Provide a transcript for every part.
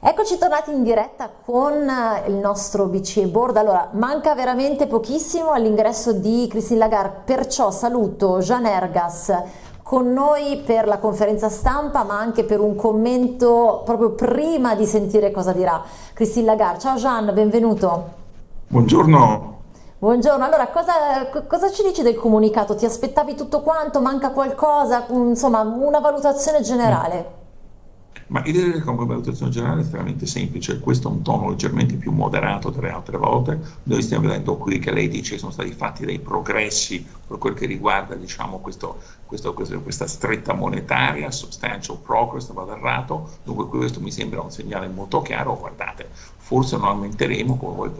Eccoci tornati in diretta con il nostro BCE Board. Allora, manca veramente pochissimo all'ingresso di Christine Lagarde, perciò saluto Jean Ergas con noi per la conferenza stampa, ma anche per un commento proprio prima di sentire cosa dirà Christine Lagarde. Ciao Jean, benvenuto. Buongiorno. Buongiorno, allora cosa, cosa, ci dici del comunicato? Ti aspettavi tutto quanto? Manca qualcosa? Insomma, una valutazione generale. Ma io direi che come valutazione generale è estremamente semplice, questo è un tono leggermente più moderato delle altre volte, noi stiamo vedendo qui che lei dice che sono stati fatti dei progressi per quel che riguarda diciamo, questo, questo, questo, questa stretta monetaria, substantial progress, vado errato, dunque questo mi sembra un segnale molto chiaro, guardate, forse non aumenteremo come voi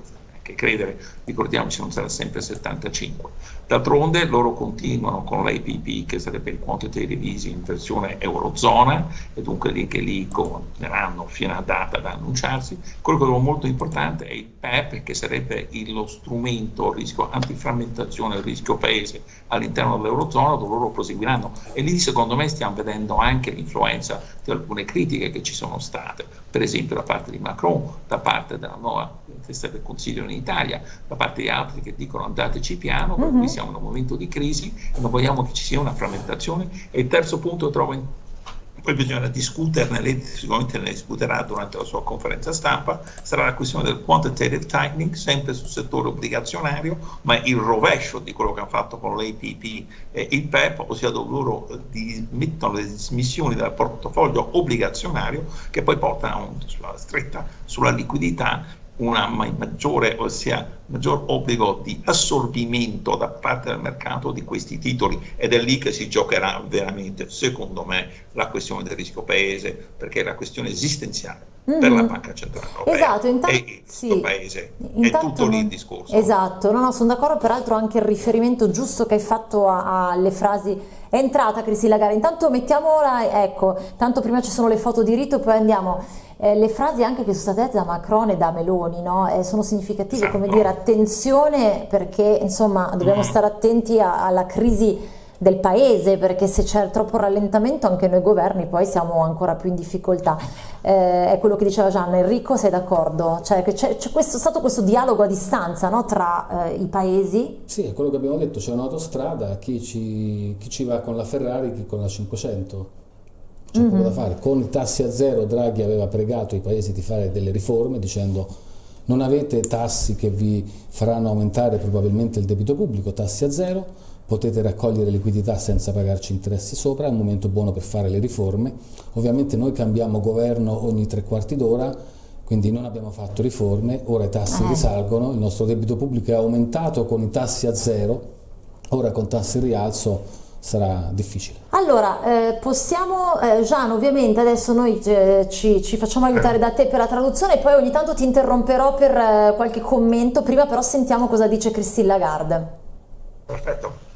che credere, ricordiamoci, non sarà sempre 75. D'altronde loro continuano con l'APP, che sarebbe il quantitative easing in versione eurozona, e dunque lì che lì continueranno fino a data da annunciarsi. Quello che trovo molto importante è il PEP, che sarebbe lo strumento, rischio antiframmentazione, rischio paese all'interno dell'eurozona, dove loro proseguiranno. E lì secondo me stiamo vedendo anche l'influenza di alcune critiche che ci sono state, per esempio da parte di Macron, da parte della nuova testa del Consiglio in Italia, da parte di altri che dicono andateci piano, per cui mhm. siamo in un momento di crisi e non vogliamo che ci sia una frammentazione. E il terzo punto trovo in poi bisogna discuterne, lei sicuramente ne discuterà durante la sua conferenza stampa, sarà la questione del quantitative tightening, sempre sul settore obbligazionario, ma il rovescio di quello che hanno fatto con l'APP e il PEP, ossia dove loro mettono le dismissioni dal portafoglio obbligazionario che poi portano sulla stretta sulla liquidità una maggiore, ossia maggior obbligo di assorbimento da parte del mercato di questi titoli ed è lì che si giocherà veramente, secondo me, la questione del rischio paese, perché è la questione esistenziale per la Banca Centrale Europea esatto, intanto, e il sì. paese. Intanto è tutto lì il discorso. Esatto, no, no, sono d'accordo, peraltro anche il riferimento giusto che hai fatto alle frasi è entrata Cristina Gara, intanto mettiamola, ecco, tanto prima ci sono le foto di rito, poi andiamo eh, le frasi anche che sono state dette da Macron e da Meloni no? eh, sono significative, esatto. come dire attenzione perché insomma dobbiamo mm. stare attenti a, alla crisi del paese perché se c'è troppo rallentamento anche noi governi poi siamo ancora più in difficoltà eh, è quello che diceva Gianna Enrico sei d'accordo? Cioè c'è, stato questo dialogo a distanza no? tra eh, i paesi? Sì è quello che abbiamo detto c'è un'autostrada chi ci, chi ci va con la Ferrari chi con la 500 c'è mm-hmm. poco da fare. Con i tassi a zero Draghi aveva pregato i paesi di fare delle riforme dicendo non avete tassi che vi faranno aumentare probabilmente il debito pubblico, tassi a zero, potete raccogliere liquidità senza pagarci interessi sopra, è un momento buono per fare le riforme. Ovviamente noi cambiamo governo ogni tre quarti d'ora, quindi non abbiamo fatto riforme, ora i tassi eh. risalgono, il nostro debito pubblico è aumentato con i tassi a zero, ora con tassi in rialzo sarà difficile. Allora, eh, possiamo, eh, Gian, ovviamente adesso noi eh, ci, ci, facciamo aiutare da te per la traduzione e poi ogni tanto ti interromperò per eh, qualche commento, prima però sentiamo cosa dice Christine Lagarde. Perfetto.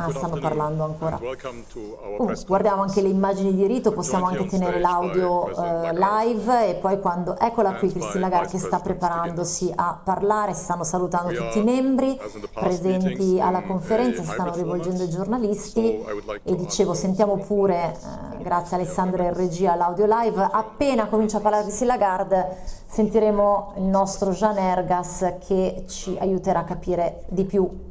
Ah, stanno parlando ancora. Uh, guardiamo anche le immagini di rito, possiamo anche tenere l'audio uh, live e poi quando... Eccola qui Cristina Lagarde che sta preparandosi a parlare, si stanno salutando tutti i membri presenti alla conferenza, si stanno rivolgendo ai giornalisti. E dicevo sentiamo pure, uh, grazie a Alessandra e regia, l'audio live. Appena comincia a parlare Cristina Lagarde sentiremo il nostro Jean Ergas che ci aiuterà a capire di più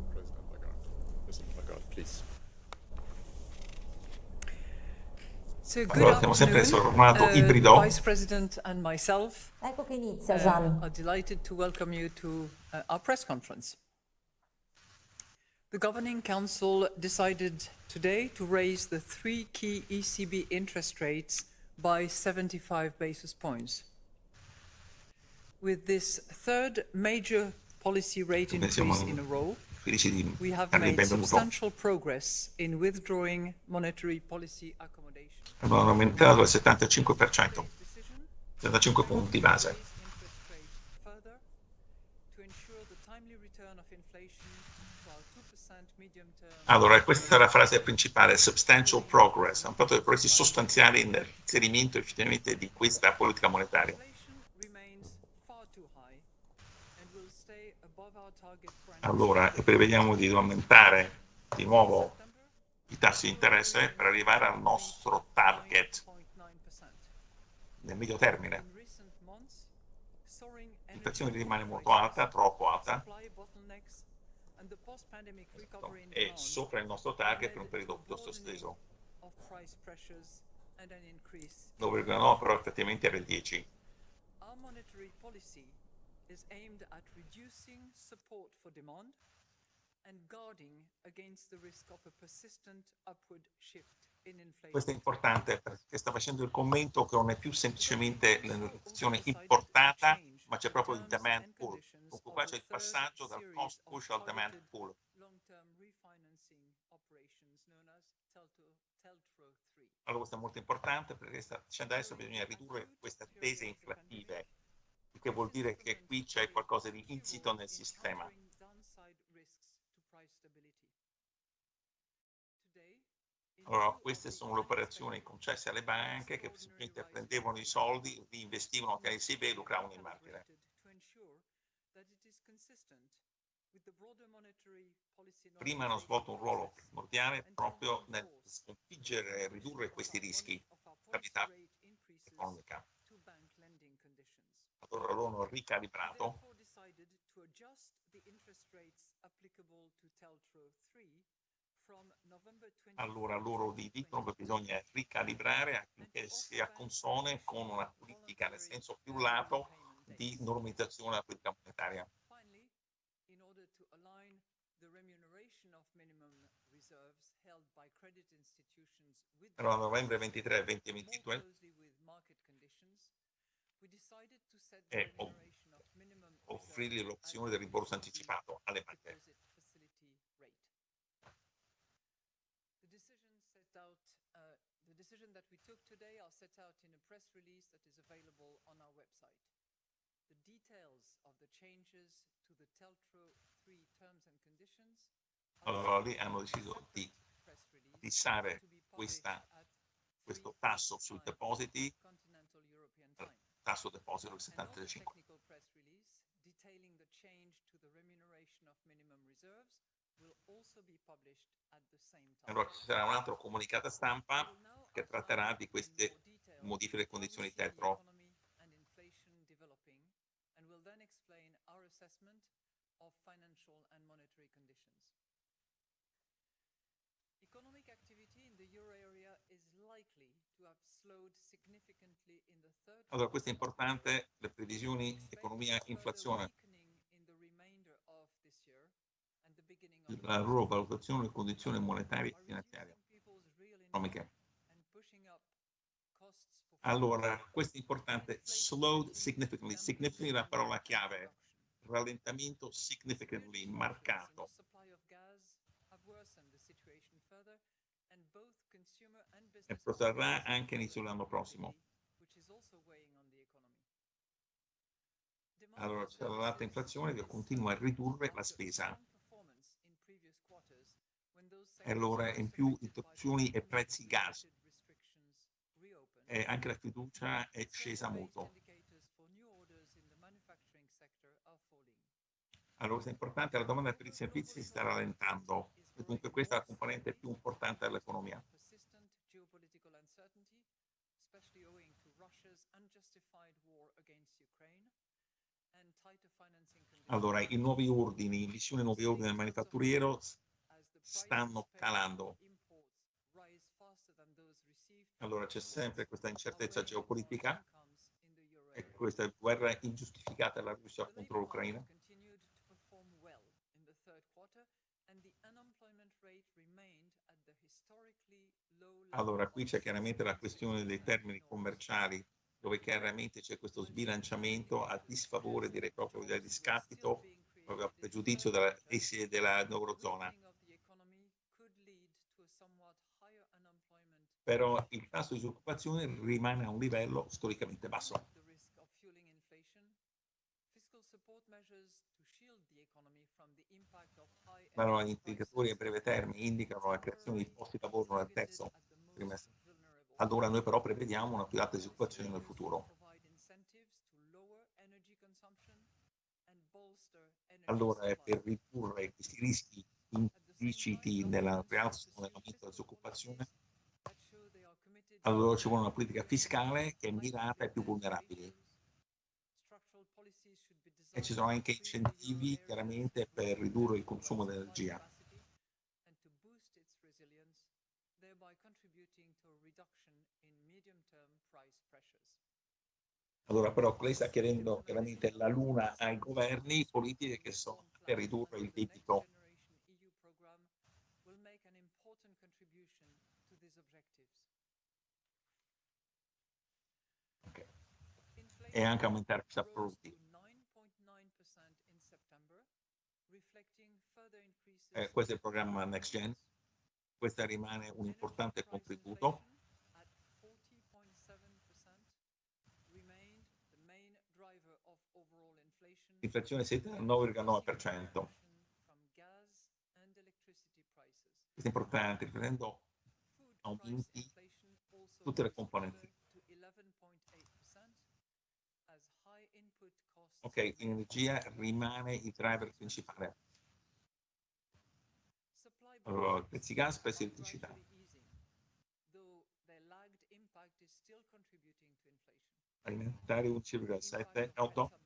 So allora, abbiamo sempre sul formato uh, ibrido. Vice President and myself ecco che inizia, Gian. Uh, are delighted to welcome you to uh, our press conference. The Governing Council decided today to raise the three key ECB interest rates by 75 basis points. With this third major policy rate increase in a row, accommodation. hanno aumentato al 75%, 75 punti base. Allora, questa è la frase principale, substantial progress, hanno fatto dei progressi sostanziali nell'inserimento effettivamente di questa politica monetaria. Allora, e prevediamo di aumentare di nuovo i tassi di interesse per arrivare al nostro target nel medio termine. L'inflazione rimane molto alta, troppo alta, è sopra il nostro target per un periodo piuttosto esteso. 9,9 però effettivamente era il 10. Is aimed at reducing support for demand and guarding against the risk of a persistent upward shift in inflation. Questo è importante perché sta facendo il commento che non è più semplicemente l'inflazione importata, ma c'è proprio il demand pull. Dunque qua c'è il passaggio dal cost push al demand pull. Allora questo è molto importante perché sta dicendo adesso bisogna ridurre queste attese inflattive, il che vuol dire che qui c'è qualcosa di insito nel sistema. Allora, queste sono le operazioni concesse alle banche che semplicemente prendevano i soldi, li investivano a SIB e lucravano in margine. Prima hanno svolto un ruolo primordiale proprio nel sconfiggere e ridurre questi rischi di stabilità economica. Allora loro hanno ricalibrato allora loro vi dicono che bisogna ricalibrare affinché sia consone con una politica nel senso più lato di normalizzazione della politica monetaria. Allora, novembre 23 e 2022 e offrirgli l'opzione del rimborso anticipato alle banche. decision that we took today are set out in a press release that is available on our website. The details of the changes to the Teltro 3 terms and conditions allora lì hanno deciso di fissare questo tasso sui depositi, tasso deposito del 75. Allora ci sarà un altro comunicato stampa che tratterà di queste modifiche delle condizioni tetro. Allora, questo è importante, le previsioni economia inflazione. La loro valutazione delle condizioni monetarie e finanziarie economiche. Allora, questo è importante, slowed significantly, significantly la parola chiave, rallentamento significantly, marcato. E protrarrà anche inizio dell'anno prossimo. Allora, c'è l'alta inflazione che continua a ridurre la spesa. E allora in più interruzioni e prezzi gas eh, anche la fiducia è scesa molto. Allora, è importante, la domanda per i servizi si sta rallentando e dunque questa è la componente più importante dell'economia. Allora, i nuovi ordini, l'issue nuovi ordini del manifatturiero stanno calando allora c'è sempre questa incertezza geopolitica e questa guerra ingiustificata della Russia contro l'Ucraina. Allora, qui c'è chiaramente la questione dei termini commerciali, dove chiaramente c'è questo sbilanciamento a disfavore, direi proprio del discapito, proprio a pregiudizio della, della Eurozona. però il tasso di disoccupazione rimane a un livello storicamente basso. Allora, gli indicatori a breve termine indicano la creazione di posti di lavoro nel terzo trimestre. Allora noi però prevediamo una più alta disoccupazione nel futuro. allora per ridurre questi rischi impliciti nella rialzo nell'aumento della disoccupazione, allora ci vuole una politica fiscale che è mirata ai più vulnerabili. E ci sono anche incentivi chiaramente per ridurre il consumo di energia. Allora però lei sta chiedendo chiaramente la luna ai governi politiche che sono per ridurre il debito. E anche aumentare i prodotti. Eh, questo è il programma Next Gen. Questo rimane un importante contributo L'inflazione siete al 9,9%. Questo è importante, riprendendo aumenti tutte le componenti. Ok, l'energia rimane il driver principale. Allora, prezzi gas, prezzi elettricità. Alimentari 1,7, 8.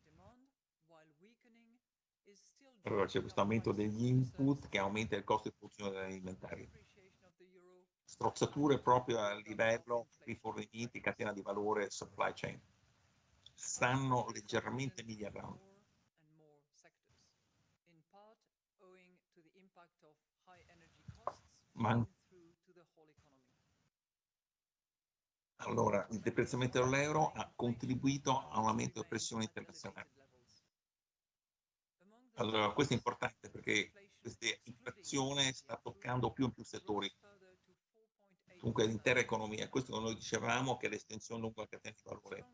Allora c'è questo aumento degli input che aumenta il costo di produzione degli alimentari. Strozzature proprio a livello rifornimenti, catena di valore, supply chain. Stanno leggermente migliorando. Ma allora, il deprezzamento dell'euro ha contribuito a un aumento della pressione internazionale. Allora, questo è importante perché questa inflazione sta toccando più e più settori, dunque l'intera economia. Questo noi dicevamo che l'estensione lungo la catena di valore.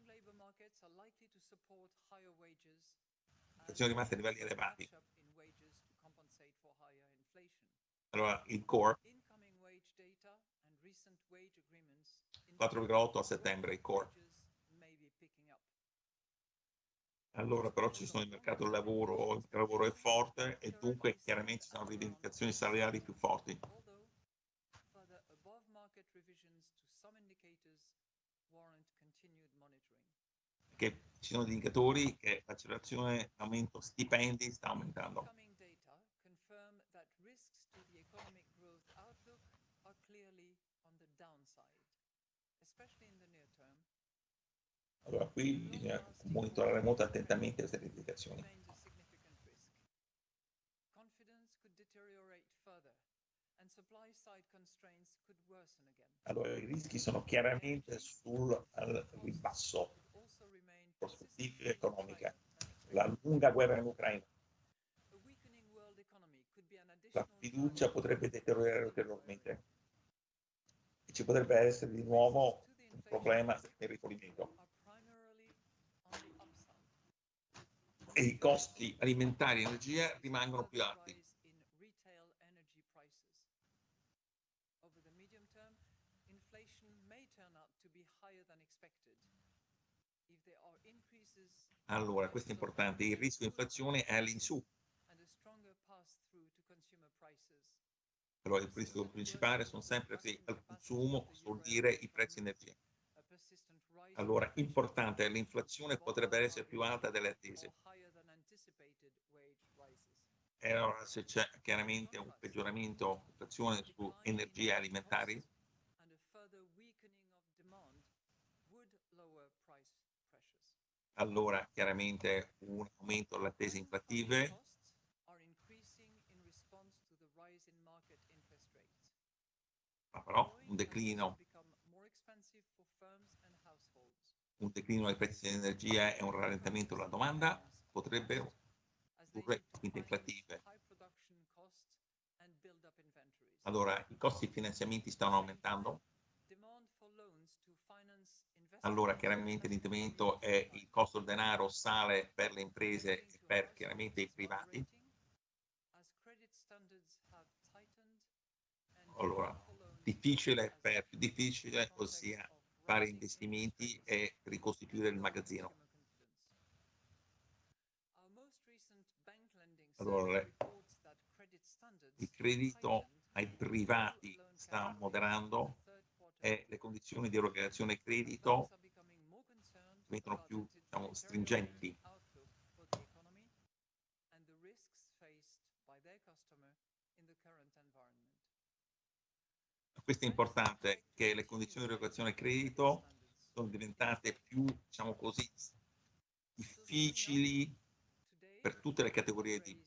Sono rimaste a livelli elevati. Allora, il core 4,8 a settembre, il core. Allora però ci sono il mercato del lavoro, il lavoro è forte e dunque chiaramente ci sono rivendicazioni salariali più forti. Che ci sono indicatori che l'accelerazione aumento stipendi sta aumentando. especially in the near term allora qui bisogna monitorare molto attentamente queste indicazioni. Allora i rischi sono chiaramente sul ribasso, prospettive economiche, la lunga guerra in Ucraina. La fiducia potrebbe deteriorare ulteriormente e ci potrebbe essere di nuovo un problema nel rifornimento. E i costi alimentari e energia rimangono più alti. Allora, questo è importante, il rischio di inflazione è all'insù. Allora, il rischio principale sono sempre al consumo, vuol dire i prezzi di energia. Allora, importante, l'inflazione potrebbe essere più alta delle attese. E allora se c'è chiaramente un peggioramento dell'inflazione su energie alimentari, allora chiaramente un aumento delle attese inflattive ma però un declino. Un declino dei prezzi dell'energia e un rallentamento della domanda? Potrebbero inflattive. Allora, i costi di finanziamenti stanno aumentando? Allora, chiaramente l'intervento è il costo del denaro sale per le imprese e per chiaramente i privati. Allora, difficile per difficile, ossia fare investimenti e ricostituire il magazzino. Allora, il credito ai privati sta moderando e le condizioni di erogazione credito diventano più diciamo, stringenti. Questo è importante, che le condizioni di erogazione credito sono diventate più, diciamo così, difficili per tutte le categorie di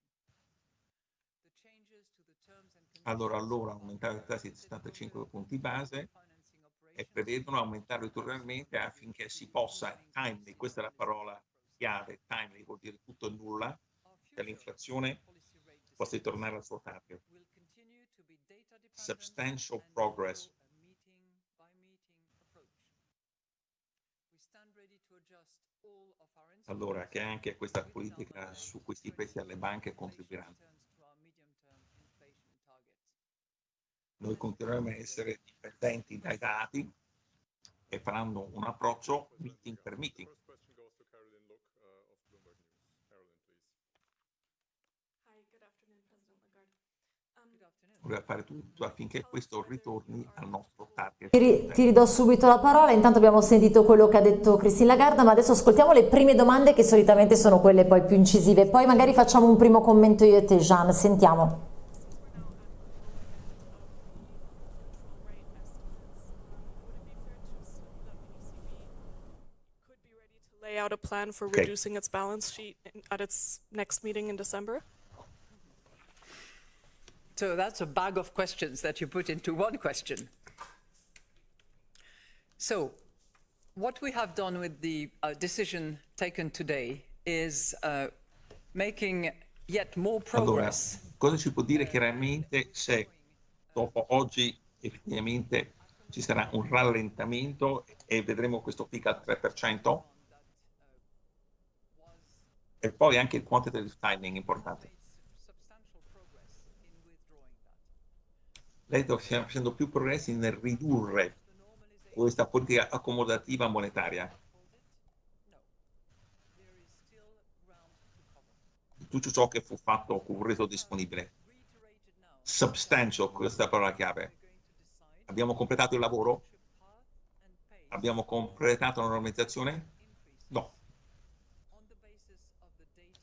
Allora, allora aumentare i tassi di 75 punti base e prevedono aumentare ulteriormente affinché si possa, timely, questa è la parola chiave, timely vuol dire tutto e nulla, che l'inflazione possa ritornare al suo target. Substantial progress. Allora, che anche questa politica su questi prezzi alle banche contribuiranno. Noi continueremo a essere dipendenti dai dati e faranno un approccio meeting per meeting. Voleva fare tutto affinché questo ritorni al nostro target. Ti, ti, ridò subito la parola, intanto abbiamo sentito quello che ha detto Christine Lagarde, ma adesso ascoltiamo le prime domande che solitamente sono quelle poi più incisive, poi magari facciamo un primo commento io e te Jean, sentiamo. Plan for okay. reducing its balance sheet at its next meeting in December? So that's a bag of questions that you put into one question. So what we have done with the uh, decision taken today is uh, making yet more progress. Allora, cosa ci può dire chiaramente se dopo oggi effettivamente ci sarà un rallentamento e vedremo questo pic al 3%? E poi anche il quantitative tightening importante. Lei sta facendo più progressi nel ridurre questa politica accomodativa monetaria. Tutto ciò che fu fatto fu reso disponibile. Substantial, questa è la parola chiave. Abbiamo completato il lavoro? Abbiamo completato la normalizzazione? No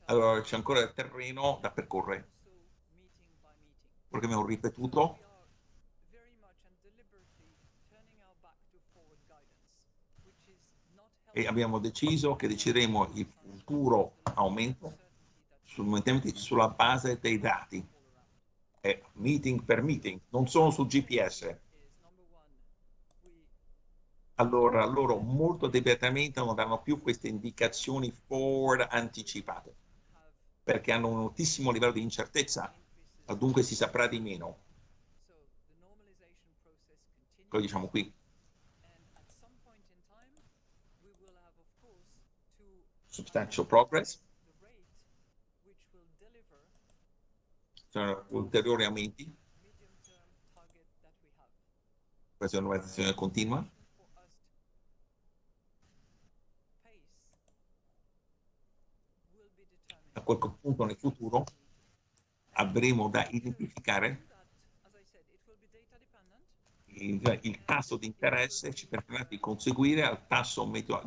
allora c'è ancora il terreno da percorrere. Perché abbiamo ripetuto e abbiamo deciso che decideremo il futuro aumento sulla base dei dati, e meeting per meeting, non solo sul GPS. Allora loro molto dettagliatamente non danno più queste indicazioni forward anticipate perché hanno un altissimo livello di incertezza, dunque si saprà di meno. Poi diciamo qui. Substantial progress. Sono ulteriori aumenti. Questa è nuova continua. Quel punto nel futuro avremo da identificare il, il tasso di interesse ci permetterà di conseguire al tasso medio,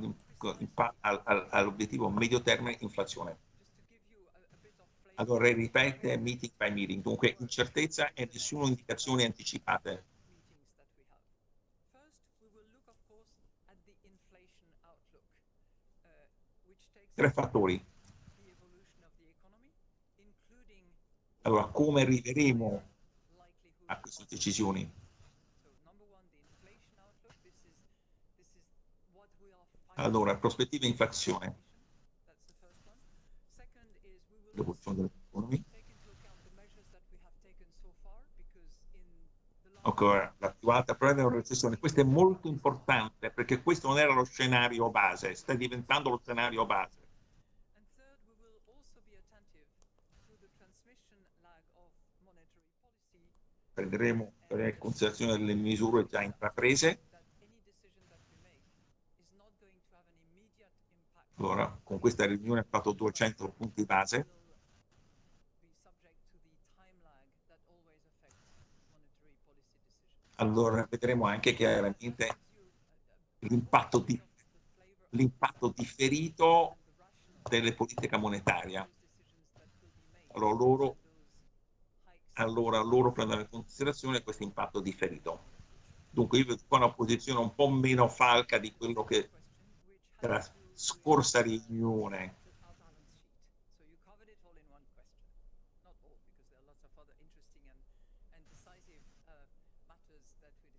all'obiettivo medio termine inflazione. Allora ripete meeting by meeting, dunque incertezza e nessuna indicazione anticipate. Tre fattori Allora, come arriveremo a queste decisioni? Allora, prospettiva inflazione. L'evoluzione dell'economia. Ancora, la più alta probabilità di recessione. Questo è molto importante perché questo non era lo scenario base, sta diventando lo scenario base. Prenderemo in considerazione le misure già intraprese. Allora, con questa riunione ha fatto 200 punti base allora vedremo anche chiaramente l'impatto, di, l'impatto differito delle politiche monetarie. Allora loro, allora loro prendono in considerazione questo impatto differito. Dunque io vedo qua una posizione un po' meno falca di quello che era scorsa riunione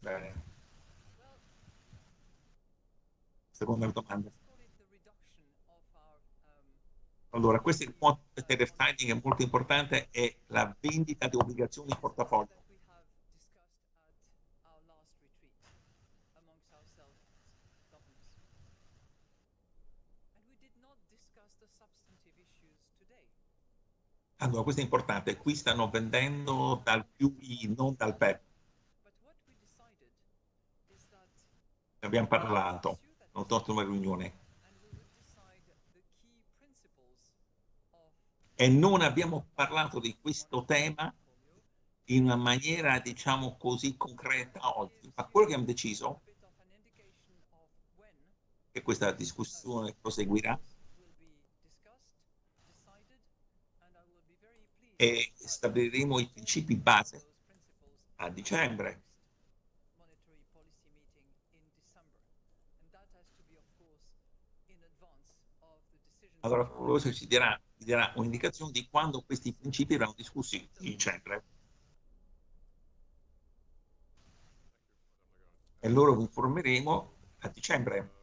Bene. Seconda domanda. Allora, questo è il punto del finding è molto importante, è la vendita di obbligazioni in portafoglio. Allora, questo è importante, qui stanno vendendo dal QE, non dal PEP. ne abbiamo parlato, non torto una riunione. E non abbiamo parlato di questo tema in una maniera, diciamo così, concreta oggi. Ma quello che abbiamo deciso, che questa discussione proseguirà, e stabiliremo i principi base a dicembre allora forse ci darà, ci darà un'indicazione di quando questi principi verranno discussi in dicembre. E loro vi informeremo a dicembre.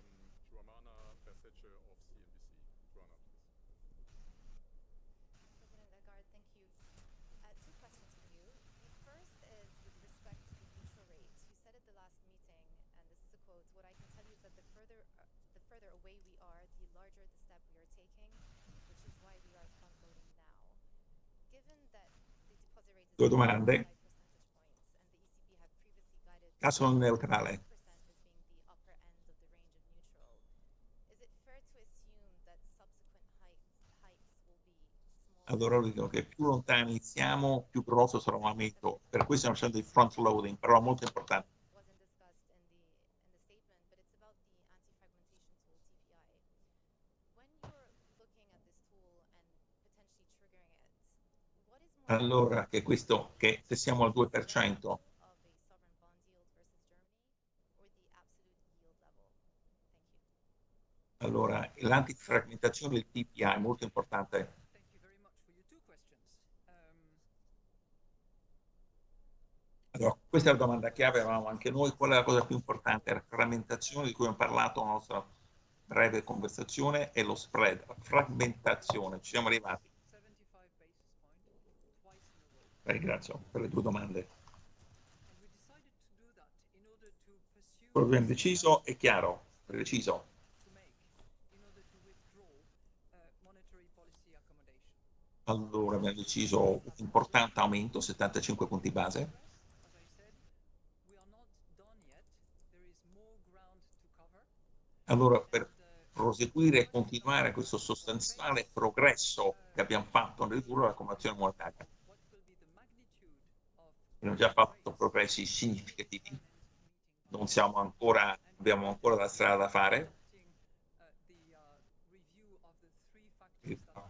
Due domande. Caso neutrale. Allora dico che più lontani siamo, più grosso sarà un aumento. Per questo stiamo facendo il front loading, però molto importante. Allora che questo, che se siamo al 2%, allora l'antifragmentazione del PPI è molto importante. Allora, questa è la domanda che avevamo anche noi, qual è la cosa più importante? La frammentazione di cui abbiamo parlato nella nostra breve conversazione e lo spread, la frammentazione, ci siamo arrivati. Ringrazio per le tue domande. Quello che abbiamo deciso è chiaro, preciso. Allora abbiamo deciso un importante aumento, 75 punti base. Allora per proseguire e continuare questo sostanziale progresso che abbiamo fatto nel ridurre la convenzione monetaria abbiamo già fatto progressi significativi, non siamo ancora, abbiamo ancora la strada da fare.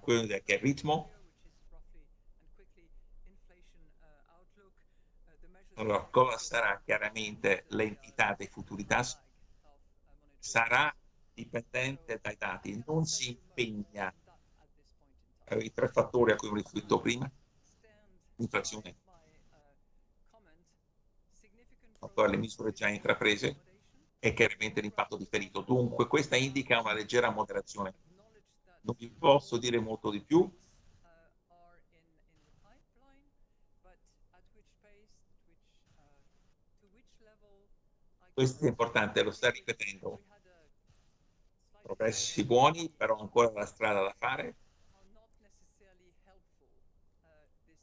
Quello che è il ritmo. Allora, cosa sarà chiaramente l'entità dei futuri tassi? Sarà dipendente dai dati, non si impegna i tre fattori a cui ho riferito prima, l'inflazione, le misure già intraprese e chiaramente l'impatto differito. Dunque questa indica una leggera moderazione. Non vi posso dire molto di più. questo è importante, lo sta ripetendo. Progressi buoni, però ancora la strada da fare.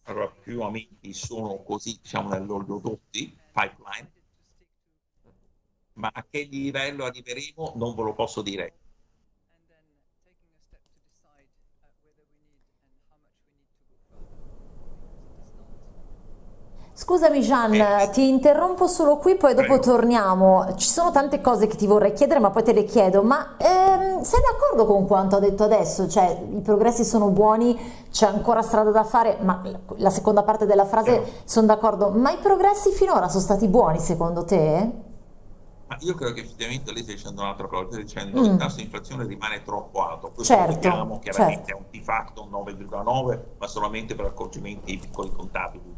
Allora, più aumenti sono così, diciamo, nell'oliodotti, pipeline, ma a che livello arriveremo non ve lo posso dire. Scusami Gian, eh. ti interrompo solo qui, poi dopo Prego. torniamo. Ci sono tante cose che ti vorrei chiedere, ma poi te le chiedo. Ma ehm, sei d'accordo con quanto ha detto adesso? Cioè, i progressi sono buoni, c'è ancora strada da fare, ma la seconda parte della frase eh. sono d'accordo. Ma i progressi finora sono stati buoni secondo te? Ma io credo che effettivamente lei stia dicendo un'altra cosa, stia dicendo mm. che il tasso di inflazione rimane troppo alto. Questo certo, lo vediamo chiaramente certo. è un di fatto 9,9, ma solamente per accorgimenti piccoli contabili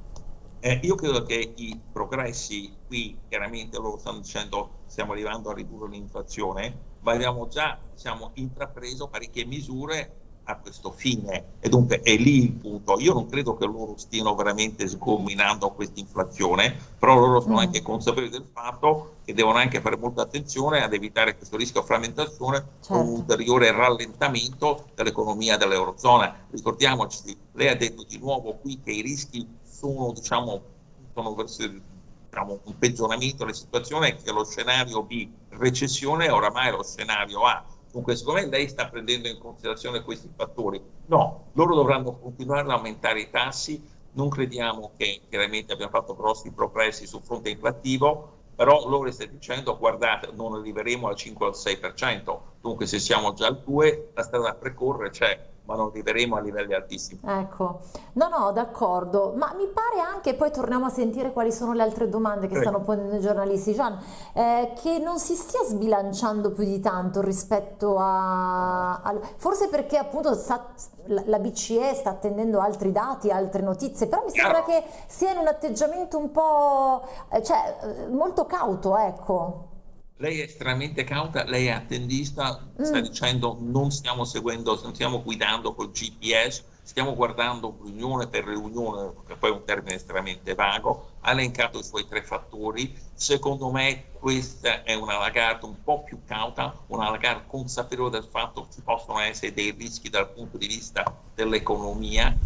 eh, io credo che i progressi qui, chiaramente loro stanno dicendo stiamo arrivando a ridurre l'inflazione, ma abbiamo già diciamo, intrapreso parecchie misure a questo fine e dunque è lì il punto. Io non credo che loro stiano veramente sgominando questa inflazione, però loro sono mm. anche consapevoli del fatto che devono anche fare molta attenzione ad evitare questo rischio di frammentazione certo. con un ulteriore rallentamento dell'economia dell'Eurozona. Ricordiamoci, lei ha detto di nuovo qui che i rischi sono, diciamo, diciamo, un peggioramento della situazione che lo scenario B recessione è oramai lo scenario A. Dunque, secondo me lei sta prendendo in considerazione questi fattori. No, loro dovranno continuare ad aumentare i tassi. Non crediamo che chiaramente abbiamo fatto grossi progressi sul fronte inflattivo, però loro stanno dicendo guardate, non arriveremo al 5 o al 6%. Dunque, se siamo già al 2, la strada da precorrere c'è ma non arriveremo a livelli altissimi. Ecco, no, no, d'accordo, ma mi pare anche, poi torniamo a sentire quali sono le altre domande che Prego. stanno ponendo i giornalisti, Gian, eh, che non si stia sbilanciando più di tanto rispetto a... a forse perché appunto sta, la BCE sta attendendo altri dati, altre notizie, però mi sembra Chiaro. che sia in un atteggiamento un po', eh, cioè, eh, molto cauto, ecco lei è estremamente cauta, lei è attendista, mm. sta dicendo non stiamo seguendo, non stiamo guidando col GPS, stiamo guardando riunione per riunione, che poi è un termine estremamente vago, ha elencato i suoi tre fattori, secondo me questa è una Lagarde un po' più cauta, una Lagarde consapevole del fatto che ci possono essere dei rischi dal punto di vista dell'economia,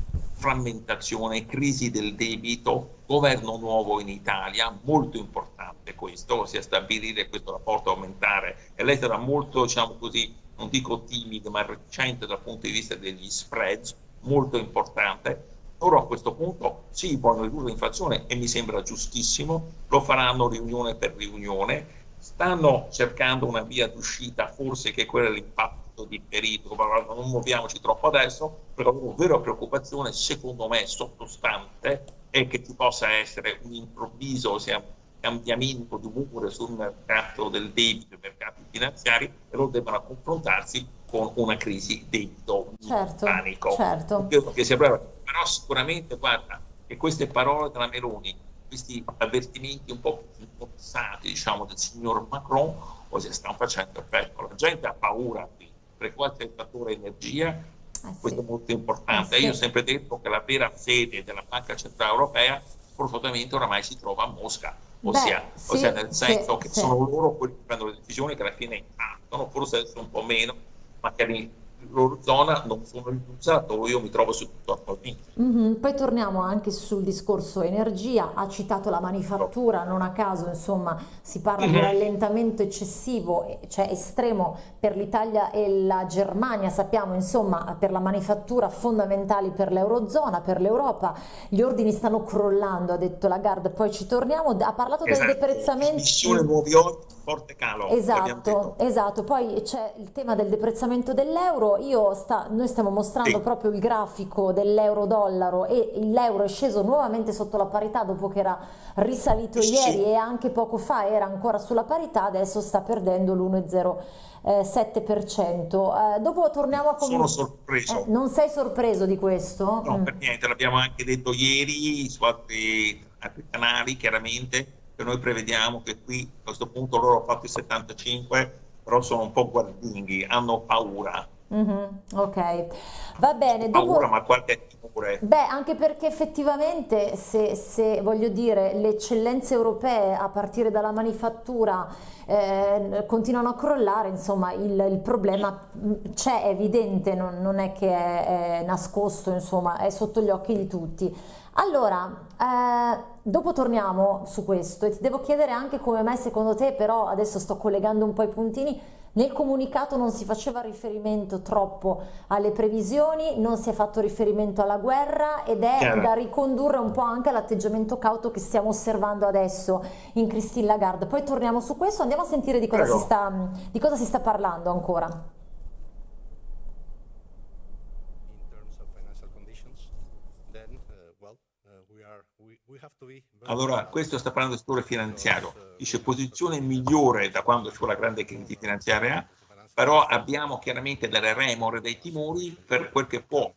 frammentazione, crisi del debito, governo nuovo in Italia, molto importante questo, ossia stabilire questo rapporto, aumentare, e lei sarà molto, diciamo così, non dico timido, ma recente dal punto di vista degli spreads, molto importante. Loro a questo punto sì, vogliono ridurre l'inflazione e mi sembra giustissimo, lo faranno riunione per riunione, stanno cercando una via d'uscita, forse che è quella dell'impatto molto differito, non muoviamoci troppo adesso, però la vera preoccupazione secondo me sottostante è che ci possa essere un improvviso cambiamento di umore sul mercato del debito, i mercati finanziari e loro debbano confrontarsi con una crisi debito certo, panico. Certo. Però sicuramente guarda che queste parole della Meloni, questi avvertimenti un po' più forzati diciamo, del signor Macron, così stanno facendo effetto. La gente ha paura qui frequenza del fattore energia, eh questo è molto importante. Sì. Io ho sempre detto che la vera sede della Banca Centrale Europea sfortunatamente oramai si trova a Mosca, ossia, Beh, sì, ossia nel senso sì, che sono loro quelli che prendono le decisioni che alla fine impattano, forse adesso un po' meno, ma che loro zona non sono rinunciato io mi trovo su tutto attualmente. Mm -hmm. Poi torniamo anche sul discorso energia, ha citato la manifattura, non a caso insomma si parla mm -hmm. di mhm. rallentamento eccessivo, cioè estremo per l'Italia e la Germania, sappiamo insomma per la manifattura fondamentali per l'Eurozona, per l'Europa, gli ordini stanno crollando, ha detto Lagarde, poi ci torniamo, ha parlato esatto. del deprezzamento... Missione nuovi ordini, forte calo. Esatto, esatto, poi c'è il tema del deprezzamento dell'euro, sta, noi stiamo mostrando sì. proprio il grafico dell'euro-dollaro e l'euro è sceso nuovamente sotto la parità dopo che era risalito sì. ieri e anche poco fa era ancora sulla parità, adesso sta perdendo l'1,07%. Eh, dopo torniamo a... Sono sorpreso. Eh, non sei sorpreso di questo? No, mm. per niente, l'abbiamo anche detto ieri su altri, altri canali, chiaramente, che noi prevediamo che qui a questo punto loro hanno fatto i 75, però sono un po' guardinghi, hanno paura Mm-hmm, ok, va bene. Paura, ma qualche timore. Beh, anche perché effettivamente, se, se voglio dire, le eccellenze europee a partire dalla manifattura eh, continuano a crollare, insomma, il, il problema mm, c'è, è evidente, non, non è che è, è, nascosto, insomma, è sotto gli occhi di tutti. Allora, eh, dopo torniamo su questo e ti devo chiedere anche come mai secondo te, però adesso sto collegando un po' i puntini, nel comunicato non si faceva riferimento troppo alle previsioni, non si è fatto riferimento alla guerra ed è Chiaro. da ricondurre un po' anche all'atteggiamento cauto che stiamo osservando adesso in Christine Lagarde. Poi torniamo su questo, andiamo a sentire di cosa, si sta, di cosa si sta parlando ancora. Allora, questo sta parlando del settore finanziario. Dice posizione migliore da quando c'è la grande crisi finanziaria, però abbiamo chiaramente delle remore, dei timori per quel che può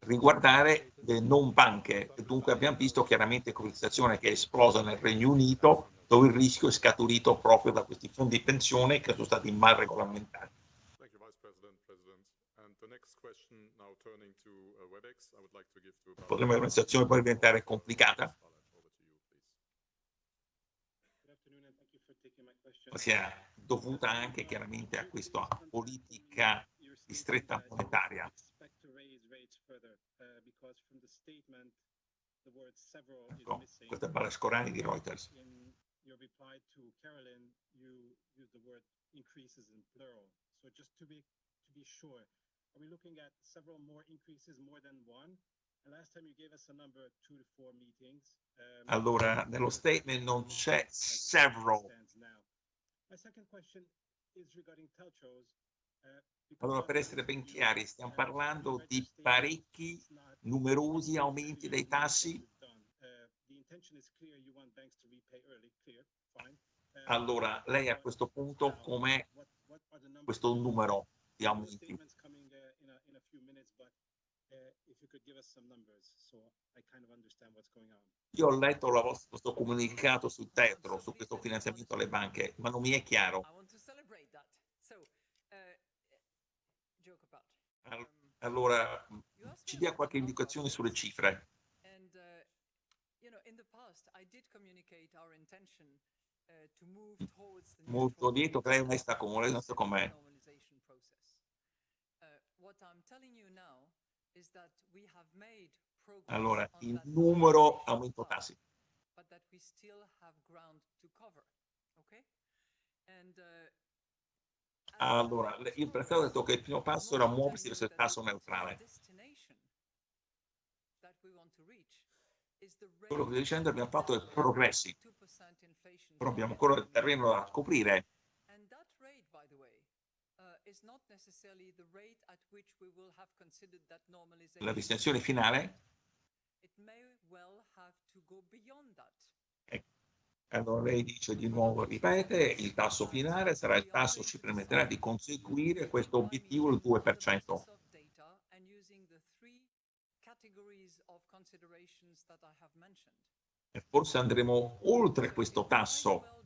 riguardare le non banche. Dunque abbiamo visto chiaramente come situazione che è esplosa nel Regno Unito, dove il rischio è scaturito proprio da questi fondi di pensione che sono stati mal regolamentati. Potrebbe una situazione poi diventare complicata? Sia dovuta anche chiaramente a questa politica di stretta monetaria. Ecco, questa è Balascorani di Reuters. increases in plural. So just to be to be sure, are we looking at several more increases, more than one? And last time you gave us a number two to four meetings. Um, allora, nello statement non c'è several. Allora, per essere ben chiari, stiamo parlando di parecchi, numerosi aumenti dei tassi. allora, lei a questo punto com'è questo numero di aumenti? Io ho letto la vostra, questo comunicato sul tetro, su questo finanziamento alle banche, ma non mi è chiaro. Allora, ci dia qualche indicazione sulle cifre. Molto lieto che lei è onesta con lei, non so com'è. Allora, il numero aumento tassi. Allora, il prezzo ha detto che il primo passo era muoversi verso il tasso neutrale. Quello che dicendo abbiamo fatto è progressi, però abbiamo ancora il terreno da scoprire. La destinazione finale ecco. Allora lei dice di nuovo, ripete, il tasso finale sarà il tasso che ci permetterà di conseguire questo obiettivo, il 2%. E forse andremo oltre questo tasso,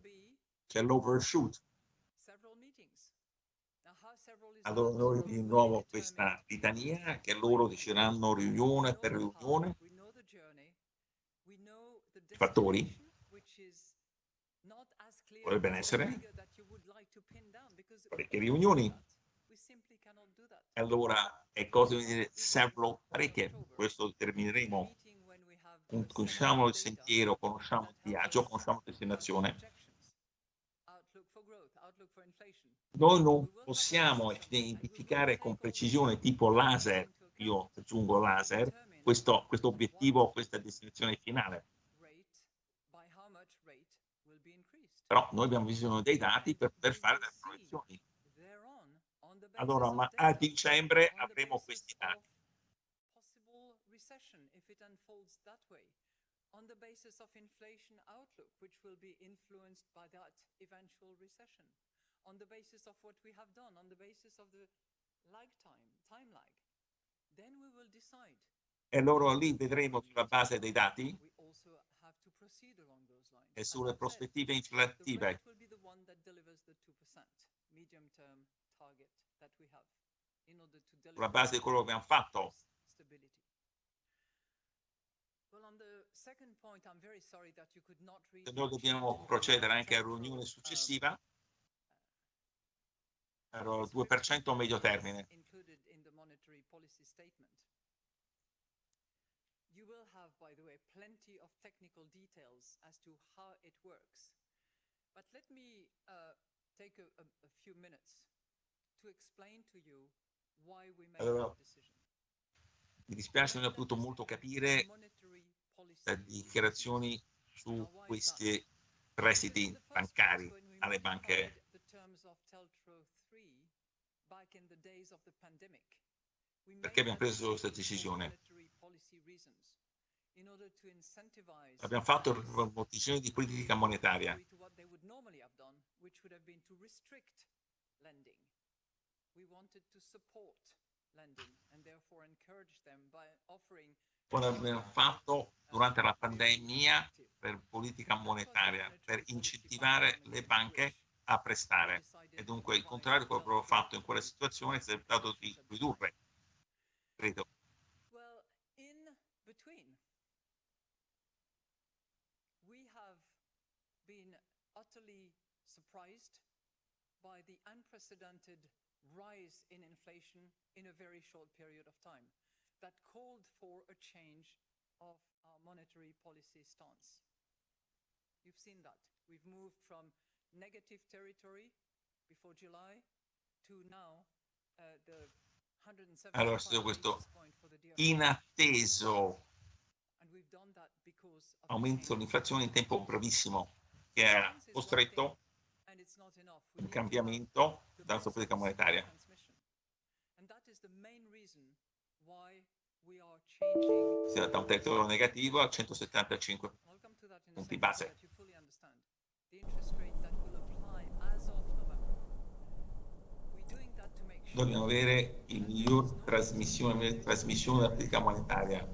che è l'overshoot. Allora noi di nuovo questa litania che loro decideranno riunione per riunione, i fattori, potrebbe essere parecchie riunioni, allora è cosa di dire several parecchie, questo determineremo. Conosciamo il sentiero, conosciamo il viaggio, conosciamo la destinazione. Noi non possiamo identificare con precisione tipo laser, io aggiungo laser, questo, questo obiettivo, questa destinazione finale. Però noi abbiamo bisogno dei dati per poter fare delle proiezioni. Allora, ma a dicembre avremo questi dati on the basis of inflation outlook, which will be influenced by that eventual recession, on the basis of what we have done, on the basis of the lag time, time lag. Then we will decide. E loro lì vedremo sulla base dei dati e sulle prospettive inflattive. sulla base di quello che abbiamo fatto. Se noi dobbiamo procedere anche alla riunione successiva, ero 2% a medio termine. You will have, by the way, plenty of technical details as to how it works. But let me uh, take a, a, a few minutes to explain to you why we made allora, that decision. Mi dispiace non ho potuto molto capire le dichiarazioni su questi prestiti bancari alle banche perché abbiamo preso questa decisione? Abbiamo fatto per motivazioni di politica monetaria. Quello abbiamo fatto durante la pandemia per politica monetaria, per incentivare le banche a prestare. E dunque il contrario quello che avevo fatto in quella situazione è stato di ridurre credo. Well, in between, we have been utterly surprised by the unprecedented rise in inflation in a very short period of time that called for a change of our monetary policy stance. You've seen that. We've moved from negative territory before July to now uh, the allora, studio questo inatteso. Aumento dell'inflazione in tempo brevissimo che ha costretto un cambiamento della sua politica monetaria. Da un territorio negativo a 175 punti base. Dobbiamo avere il miglior trasmissione, trasmissione della politica monetaria.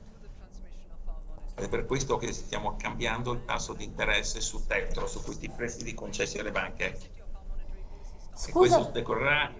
È per questo che stiamo cambiando il tasso di interesse su Tetro, su questi prestiti concessi alle banche. Scusa. E questo decorrerà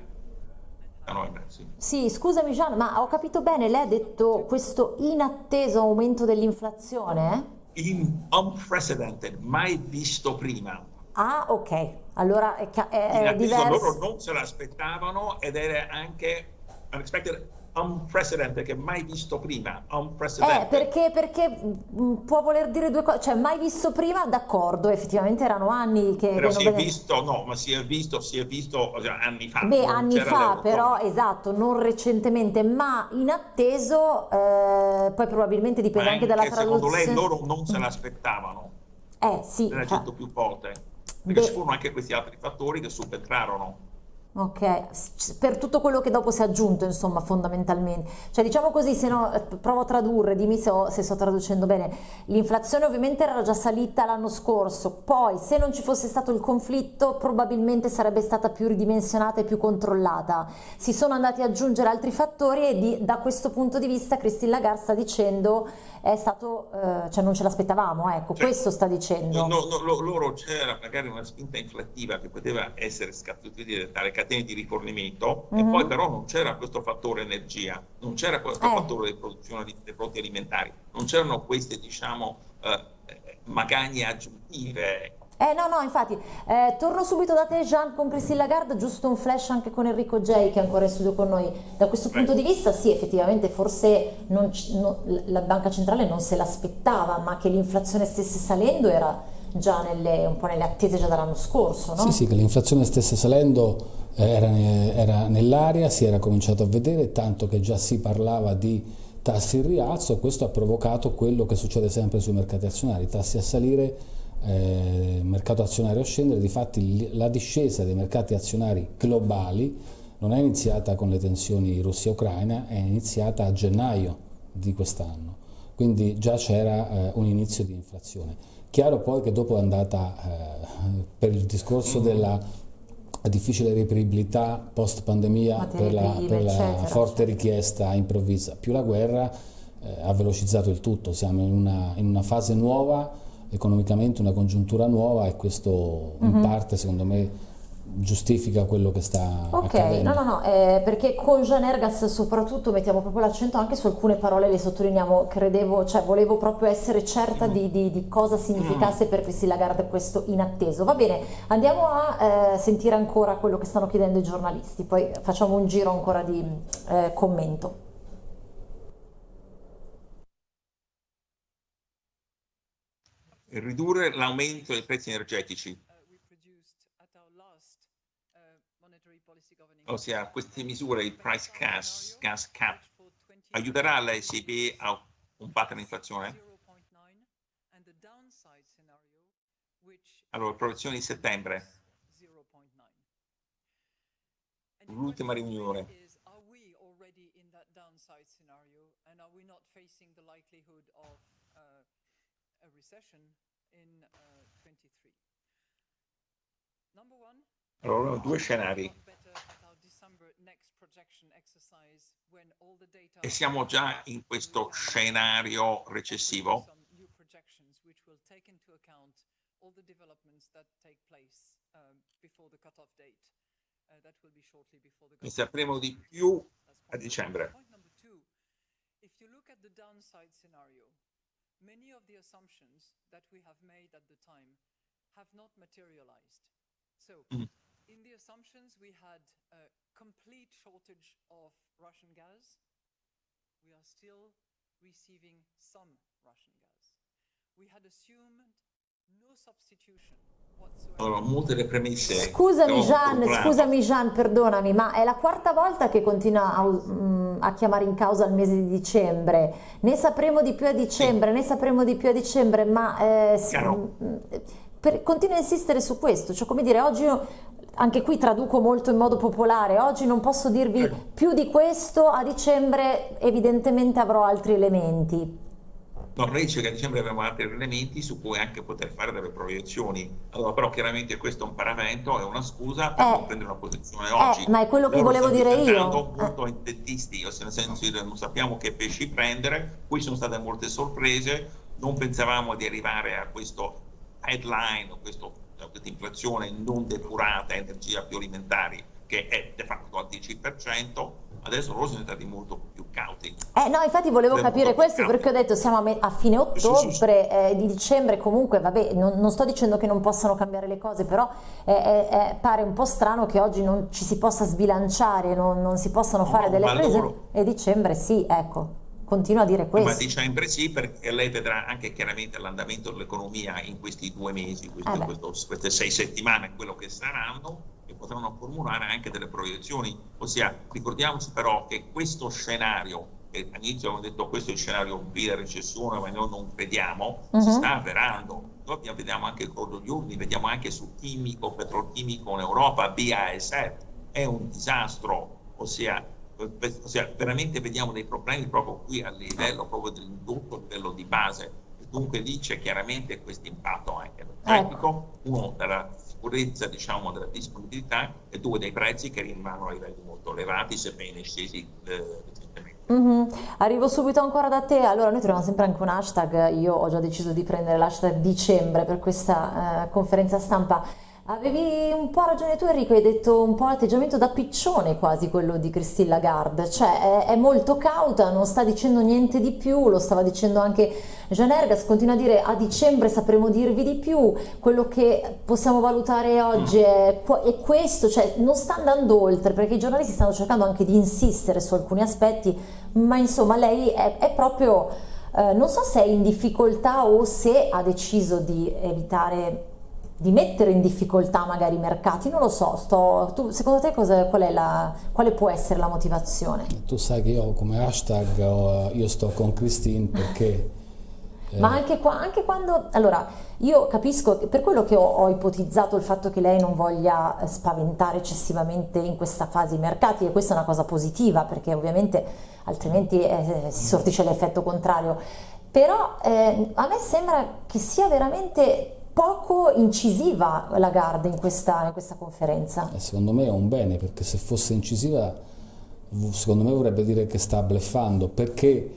a novembre. Sì. sì, scusami Gian, ma ho capito bene, lei ha detto questo inatteso aumento dell'inflazione? In unprecedented, mai visto prima. Ah, ok. Allora è, è, è diverso. Loro non se l'aspettavano ed era anche unexpected, unprecedented, che mai visto prima. Eh, perché, perché mm, può voler dire due cose, cioè mai visto prima, d'accordo, effettivamente erano anni che... Però si è visto, no, ma si è visto, si è visto cioè, anni fa. Beh, anni fa, però, esatto, non recentemente, ma in atteso, eh, poi probabilmente dipende anche, anche dalla traduzione. Secondo lei loro non se l'aspettavano. Eh, sì. L'ha detto più volte perché ci furono anche questi altri fattori che subentrarono. Ok, per tutto quello che dopo si è aggiunto, insomma, fondamentalmente. Cioè, diciamo così, se no, eh, provo a tradurre, dimmi se, ho, se sto traducendo bene. L'inflazione ovviamente era già salita l'anno scorso, poi se non ci fosse stato il conflitto probabilmente sarebbe stata più ridimensionata e più controllata. Si sono andati ad aggiungere altri fattori e di, da questo punto di vista Christine Lagarde sta dicendo è stato, eh, cioè non ce l'aspettavamo, ecco, cioè, questo sta dicendo. No, no, loro c'era magari una spinta inflattiva che poteva essere scattata dalle catene di rifornimento mm -hmm. e mhm. poi però non c'era questo fattore energia, non c'era questo eh. fattore di produzione di, dei prodotti alimentari, non c'erano queste diciamo eh, magagne aggiuntive eh no, no, infatti, eh, torno subito da te Jean con Christine Lagarde, giusto un flash anche con Enrico J che è ancora in studio con noi. Da questo punto di vista sì, effettivamente forse non, no, la banca centrale non se l'aspettava, ma che l'inflazione stesse salendo era già nelle, un po' nelle attese già dall'anno scorso, no? Sì, sì, che l'inflazione stesse salendo era, era nell'aria, si era cominciato a vedere, tanto che già si parlava di tassi in rialzo, questo ha provocato quello che succede sempre sui mercati azionari, tassi a salire eh, mercato azionario a scendere, difatti la discesa dei mercati azionari globali non è iniziata con le tensioni Russia-Ucraina, è iniziata a gennaio di quest'anno, quindi già c'era eh, un inizio di inflazione. Chiaro poi che dopo è andata, eh, per il discorso della difficile reperibilità post pandemia per la, per la forte richiesta improvvisa, più la guerra eh, ha velocizzato il tutto, siamo in una, in una fase nuova economicamente una congiuntura nuova e questo in uh mhm. -huh. parte secondo me giustifica quello che sta Ok, accadendo. no, no, no, eh, perché con Jean Ergas soprattutto mettiamo proprio l'accento anche su alcune parole, le sottolineiamo, credevo, cioè volevo proprio essere certa di, di- di cosa significasse per Priscilla Lagarde questo inatteso. Va bene, andiamo a eh, sentire ancora quello che stanno chiedendo i giornalisti, poi facciamo un giro ancora di eh, commento. Ridurre l'aumento dei prezzi energetici, uh, we produced at our last uh, monetary policy governing ossia queste misure, il price gas, gas cap, which for 20 aiuterà l'ECB a combattere l'inflazione? 0.9 and the downside scenario which Allora, proiezioni di settembre, 0.9. And the l'ultima riunione. is, are we e siamo già in questo scenario recessivo. Ne sapremo di più a dicembre. Many of the assumptions that we have made at the time have not materialized. So, Mm. in the assumptions, we had a complete shortage of Russian gas. We are still receiving some Russian gas. We had assumed no substitution. Allora, molte delle premesse. Scusami Gian, scusami Gian, perdonami, ma è la quarta volta che continua a, mm, a chiamare in causa il mese di dicembre. Ne sapremo di più a dicembre, ne sapremo di più a dicembre, ma eh, si- Chiaro. mm, per- continua a insistere su questo. Cioè, come dire, oggi anche qui traduco molto in modo popolare, oggi non posso dirvi Ecco. più di questo, a dicembre evidentemente avrò altri elementi. No, lei dice che a dicembre avremo altri elementi su cui anche poter fare delle proiezioni. Allora, però chiaramente questo è un paramento, è una scusa per Eh. non prendere una posizione oggi. Eh, ma è quello che Loro volevo dire io. Eh. molto intentisti, ossia nel senso che non sappiamo che pesci prendere, qui sono state molte sorprese, non pensavamo di arrivare a questo headline, o questo- a questa inflazione non depurata, energia più alimentari, che è de facto al 10%, adesso loro sono stati molto più cauti. Eh no, infatti volevo Abbiamo capire questo perché ho detto siamo a, a fine Sì, sì, sì. ottobre, eh, di dicembre comunque, vabbè, non, non sto dicendo che non possano cambiare le cose, però eh, eh, eh, pare un po' strano che oggi non ci si possa sbilanciare, non, non si possano No, fare delle prese loro- e dicembre sì, ecco, continuo a dire Ma questo. dicembre sì, perché lei vedrà anche chiaramente l'andamento dell'economia in questi due mesi, questi- Eh questo- queste sei settimane, quello che saranno, e potranno formulare anche delle proiezioni. Ossia, ricordiamoci però che questo scenario, che all'inizio abbiamo detto questo è il scenario della recessione, ma noi non crediamo, si Mhm. sta avverando. Noi abbiamo- vediamo anche il corso degli urni, vediamo anche sul chimico, petrolchimico in Europa, BASF, è un disastro, ossia ossia veramente vediamo dei problemi proprio qui a livello proprio dell'indotto, a livello di base. Dunque lì c'è chiaramente questo impatto anche energetico, uno della sicurezza diciamo della disponibilità e due dei prezzi che rimangono a livelli molto elevati sebbene scesi eh, recentemente. Mhm. Arrivo subito ancora da te. Allora, noi troviamo sempre anche un hashtag. Io ho già deciso di prendere l'hashtag dicembre per questa eh, conferenza stampa. Avevi un po' ragione tu, Enrico, hai detto un po' l'atteggiamento da piccione quasi quello di Christine Lagarde, cioè è, è molto cauta, non sta dicendo niente di più, lo stava dicendo anche Jean Ergas, continua a dire a dicembre sapremo dirvi di più, quello che possiamo valutare oggi è, qua- è questo, cioè non sta andando oltre perché i giornalisti stanno cercando anche di insistere su alcuni aspetti, ma insomma lei è, è proprio, eh, non so se è in difficoltà o se ha deciso di evitare di mettere in difficoltà magari i mercati, non lo so, sto, tu, secondo te cosa, qual è la, quale può essere la motivazione? Tu sai che io come hashtag ho- io sto con Christine perché eh, Ma anche, qua- anche quando, allora, io capisco per quello che ho, ho ipotizzato il fatto che lei non voglia eh, spaventare eccessivamente in questa fase i mercati, e questa è una cosa positiva perché ovviamente altrimenti eh, si sortisce l'effetto contrario. Però eh, a me sembra che sia veramente poco incisiva Lagarde in questa, in questa conferenza. eh, secondo me è un bene perché se fosse incisiva secondo me vorrebbe dire che sta bleffando perché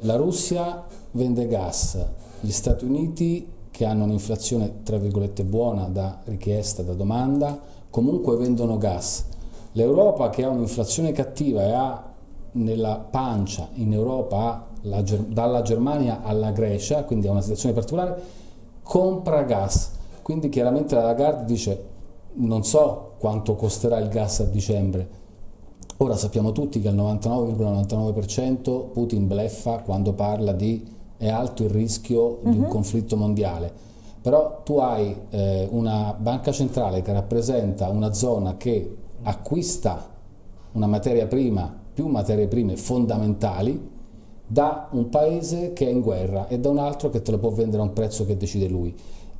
la Russia vende gas, gli Stati Uniti che hanno un'inflazione tra virgolette buona da richiesta, da domanda, comunque vendono gas. L'Europa che ha un'inflazione cattiva e ha nella pancia in Europa la, dalla Germania alla Grecia, quindi ha una situazione particolare, compra gas. Quindi chiaramente la Lagarde dice non so quanto costerà il gas a dicembre. Ora sappiamo tutti che al 99,99% Putin bleffa quando parla di è alto il rischio di un mhm. conflitto mondiale. Però tu hai eh, una banca centrale che rappresenta una zona che acquista una materia prima, più materie prime fondamentali, da un paese che è in guerra e da un altro che te lo può vendere a un prezzo che decide lui.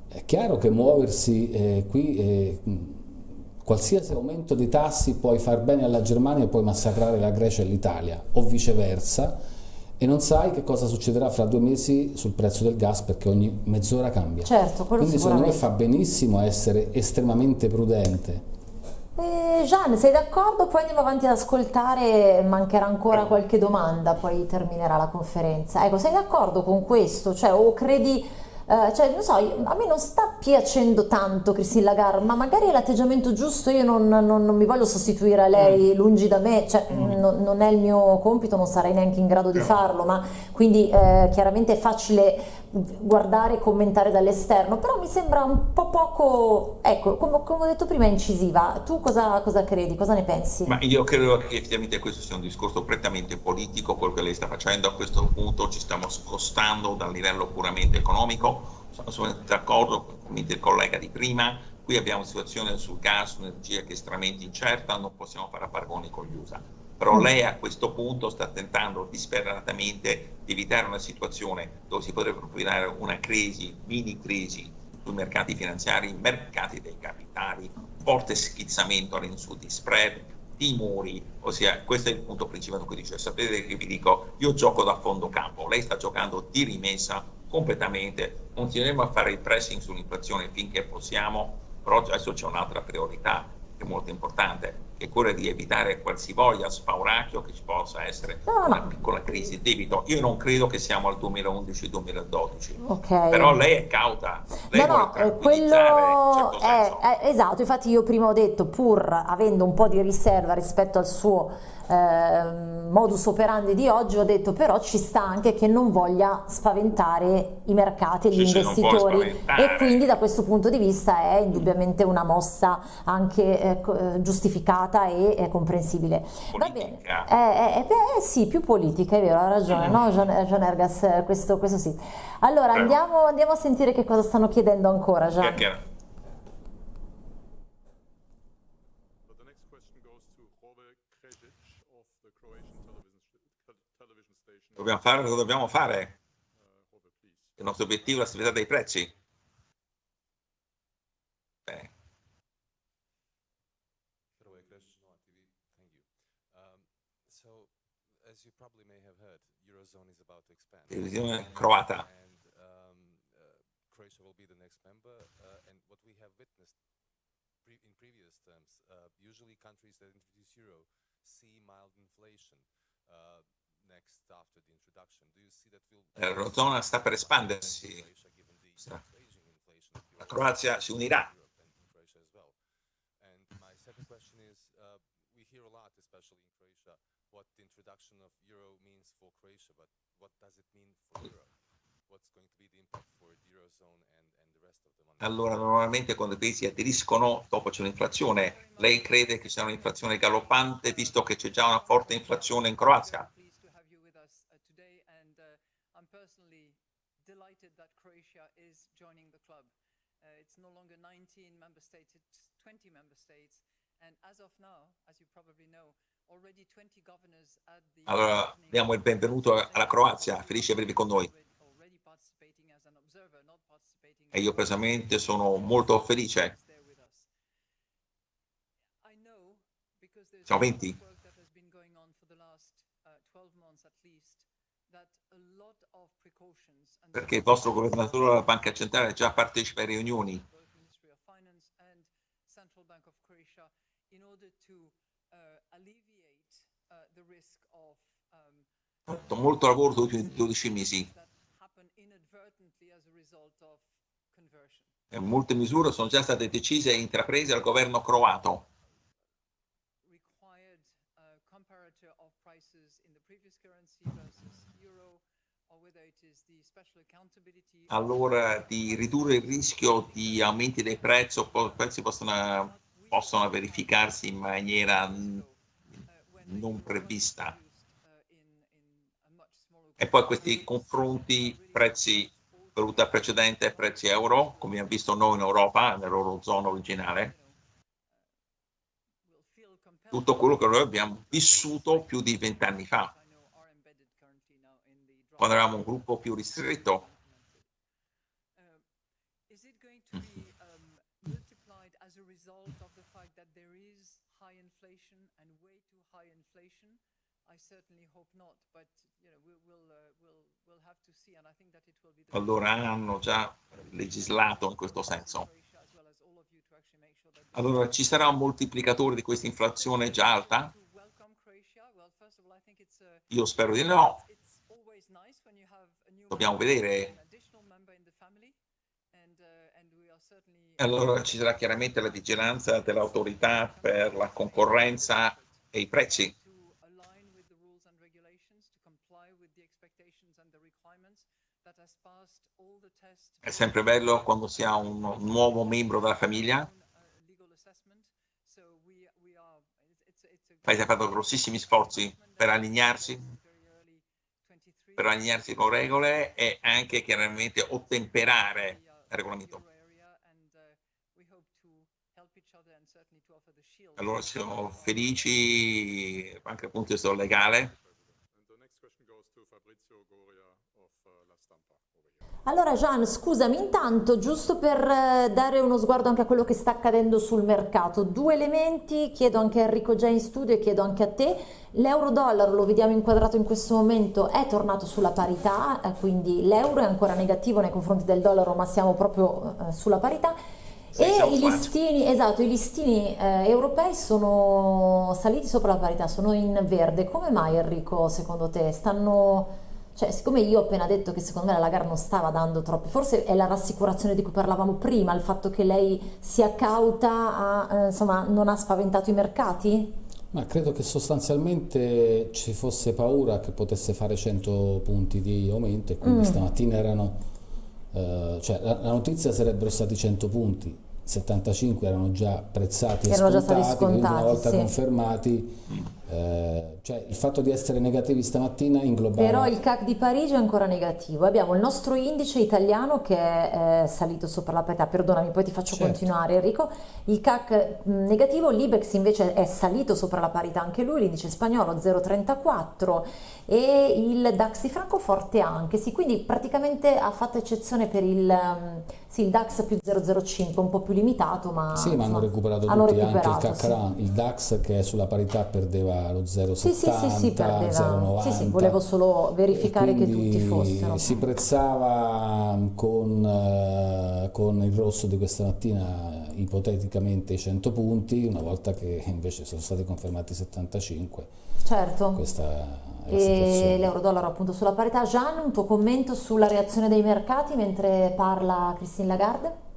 È chiaro che muoversi eh, qui, eh, qualsiasi aumento di tassi puoi far bene alla Germania e puoi massacrare la Grecia e l'Italia, o viceversa, e non sai che cosa succederà fra due mesi sul prezzo del gas perché ogni mezz'ora cambia. Certo, Quindi secondo me fa benissimo essere estremamente prudente. Eh, Gian, sei d'accordo? Poi andiamo avanti ad ascoltare, mancherà ancora qualche domanda, poi terminerà la conferenza. Ecco, sei d'accordo con questo? Cioè, o credi eh, cioè, non so, a me non sta piacendo tanto Christine Lagarde, ma magari è l'atteggiamento giusto, io non, non, non, mi voglio sostituire a lei, mm. lungi da me, cioè, mm. non, non, è il mio compito, non sarei neanche in grado di farlo, ma quindi eh, chiaramente è facile guardare e commentare dall'esterno, però mi sembra un po' poco, ecco, come, come ho detto prima, incisiva. Tu cosa, cosa, credi, cosa ne pensi? Ma io credo che effettivamente questo sia un discorso prettamente politico, quello che lei sta facendo a questo punto, ci stiamo scostando dal livello puramente economico, sono d'accordo con il collega di prima, qui abbiamo una situazione sul gas, un'energia che è estremamente incerta, non possiamo fare paragoni con gli USA però mm. lei a questo punto sta tentando disperatamente di evitare una situazione dove si potrebbe profilare una crisi, mini crisi sui mercati finanziari, mercati dei capitali, forte schizzamento all'insù di spread, timori, ossia questo è il punto principale cui dice, sapete che vi dico, io gioco da fondo campo, lei sta giocando di rimessa completamente, continueremo a fare il pressing sull'inflazione finché possiamo, però adesso c'è un'altra priorità che è molto importante, che è quella di evitare qualsivoglia spauracchio che ci possa essere no, una no. piccola crisi di debito. Io non credo che siamo al 2011-2012, okay. però lei è cauta. Lei no, no, eh, quello certo è, è, esatto, infatti io prima ho detto, pur avendo un po' di riserva rispetto al suo eh, modus operandi di oggi, ho detto però ci sta anche che non voglia spaventare i mercati e gli sì, investitori e quindi da questo punto di vista è indubbiamente una mossa anche eh, eh giustificata e eh, comprensibile. Politica. Va bene, eh, eh, beh, sì, più politica, è vero, ha ragione, mm. no? Gian, Gian Ergas, questo, questo, sì. Allora andiamo, andiamo, a sentire che cosa stanno chiedendo ancora, Gian. Chiaro. Dobbiamo fare cosa dobbiamo fare. Il nostro obiettivo è la stabilità dei prezzi. Bene. Televisione croata. Croatia will be the next member, uh, and what we have witnessed pre in previous terms, uh, usually countries that introduce euro see mild inflation. Uh, next after the introduction? Do you see that we'll... L'Eurozona sta per espandersi, la Croazia si unirà. what the introduction of euro means for Croatia, but what does it mean for Europe? Allora, normalmente quando i paesi aderiscono, dopo c'è un'inflazione. Lei crede che sia un'inflazione galoppante, visto che c'è già una forte inflazione in Croazia? it's no longer 19 member states, it's 20 member states. And as of now, as you probably know, already 20 governors at the Allora, diamo il benvenuto alla Croazia, felice di avervi con noi. E io personalmente sono molto felice. Siamo 20 perché il vostro governatore della Banca Centrale già partecipa alle riunioni. Fatto molto lavoro negli ultimi 12 mesi molte misure sono già state decise e intraprese dal governo croato. Allora di ridurre il rischio di aumenti dei prezzi o prezzi possono, possono verificarsi in maniera non prevista. E poi questi confronti prezzi valuta precedente e prezzi euro, come abbiamo visto noi in Europa, nell'Eurozona originale, tutto quello che noi abbiamo vissuto più di vent'anni fa, quando eravamo un gruppo più ristretto. Allora hanno già legislato in questo senso. Allora ci sarà un moltiplicatore di questa inflazione già alta? Io spero di no. Dobbiamo vedere. Allora ci sarà chiaramente la vigilanza dell'autorità per la concorrenza e i prezzi. È sempre bello quando si ha un nuovo membro della famiglia. Il paese ha fatto grossissimi sforzi per allinearsi, per allinearsi con regole e anche chiaramente ottemperare il regolamento. Allora siamo felici anche dal punto di vista legale Allora Gian, scusami, intanto giusto per eh, dare uno sguardo anche a quello che sta accadendo sul mercato, due elementi, chiedo anche a Enrico già in studio e chiedo anche a te, l'euro-dollaro lo vediamo inquadrato in questo momento, è tornato sulla parità, eh, quindi l'euro è ancora negativo nei confronti del dollaro ma siamo proprio eh, sulla parità. E i listini, esatto, i listini eh, europei sono saliti sopra la parità, sono in verde, come mai Enrico secondo te? Stanno cioè, siccome io ho appena detto che secondo me la Lagarde non stava dando troppi, forse è la rassicurazione di cui parlavamo prima, il fatto che lei sia cauta, a, eh, insomma, non ha spaventato i mercati? Ma credo che sostanzialmente ci fosse paura che potesse fare 100 punti di aumento e quindi mm. stamattina erano, eh, cioè la, la notizia sarebbero stati 100 punti, 75 erano già prezzati e scontati, già scontati, una volta sì. confermati eh, cioè il fatto di essere negativi stamattina inglobava... Però il CAC di Parigi è ancora negativo, abbiamo il nostro indice italiano che è eh, salito sopra la parità, perdonami poi ti faccio certo. continuare Enrico, il CAC mh, negativo, l'Ibex invece è salito sopra la parità anche lui, l'indice spagnolo 0,34 e il DAX di Francoforte anche, sì, quindi praticamente ha fatto eccezione per il, um, sì, il DAX più 0,05, un po' più limitato ma... Sì, ma hanno recuperato hanno tutti, recuperato, anche il CAC, sì. il DAX che è sulla parità perdeva lo 0,70, sì, sì, sì, sì, 0,90. Sì, sì, volevo solo verificare che tutti fossero. Si prezzava con, uh, con il rosso di questa mattina ipoteticamente i 100 punti, una volta che invece sono stati confermati 75. Certo. Questa e l'euro-dollaro appunto sulla parità. Gian, un tuo commento sulla reazione dei mercati mentre parla Christine Lagarde?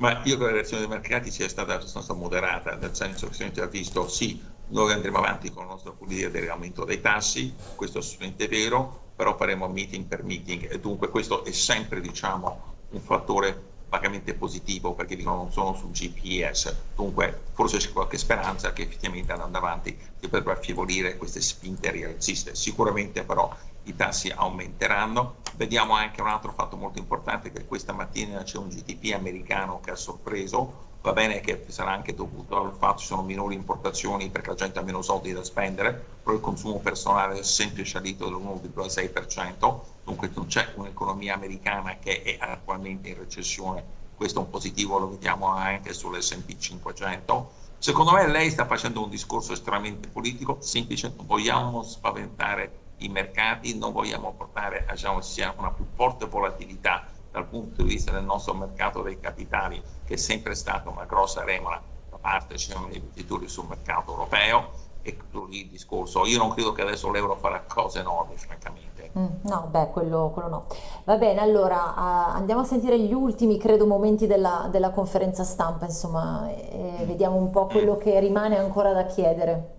Ma io che la reazione dei mercati sia stata abbastanza moderata, nel senso che si è visto sì, noi andremo avanti con la nostra politica dell'aumento dei tassi, questo è assolutamente vero, però faremo meeting per meeting e dunque questo è sempre diciamo, un fattore vagamente positivo perché dicono non sono sul GPS, dunque forse c'è qualche speranza che effettivamente andando avanti si potrebbero affievolire queste spinte rialziste, sicuramente però i tassi aumenteranno. Vediamo anche un altro fatto molto importante che questa mattina c'è un GDP americano che ha sorpreso, va bene che sarà anche dovuto al fatto che ci sono minori importazioni perché la gente ha meno soldi da spendere, però il consumo personale è sempre salito dell'1,6%, dunque non c'è un'economia americana che è attualmente in recessione, questo è un positivo, lo vediamo anche sull'S&P 500. Secondo me lei sta facendo un discorso estremamente politico, semplicemente vogliamo spaventare i mercati, non vogliamo portare diciamo, sia una più forte volatilità dal punto di vista del nostro mercato dei capitali, che è sempre stata una grossa remora da parte diciamo, dei investitori sul mercato europeo, e lì il discorso. Io non credo che adesso l'euro farà cose enormi, francamente. Mm, no, beh, quello, quello no. Va bene, allora uh, andiamo a sentire gli ultimi, credo, momenti della, della conferenza stampa, insomma, e vediamo un po' quello che rimane ancora da chiedere.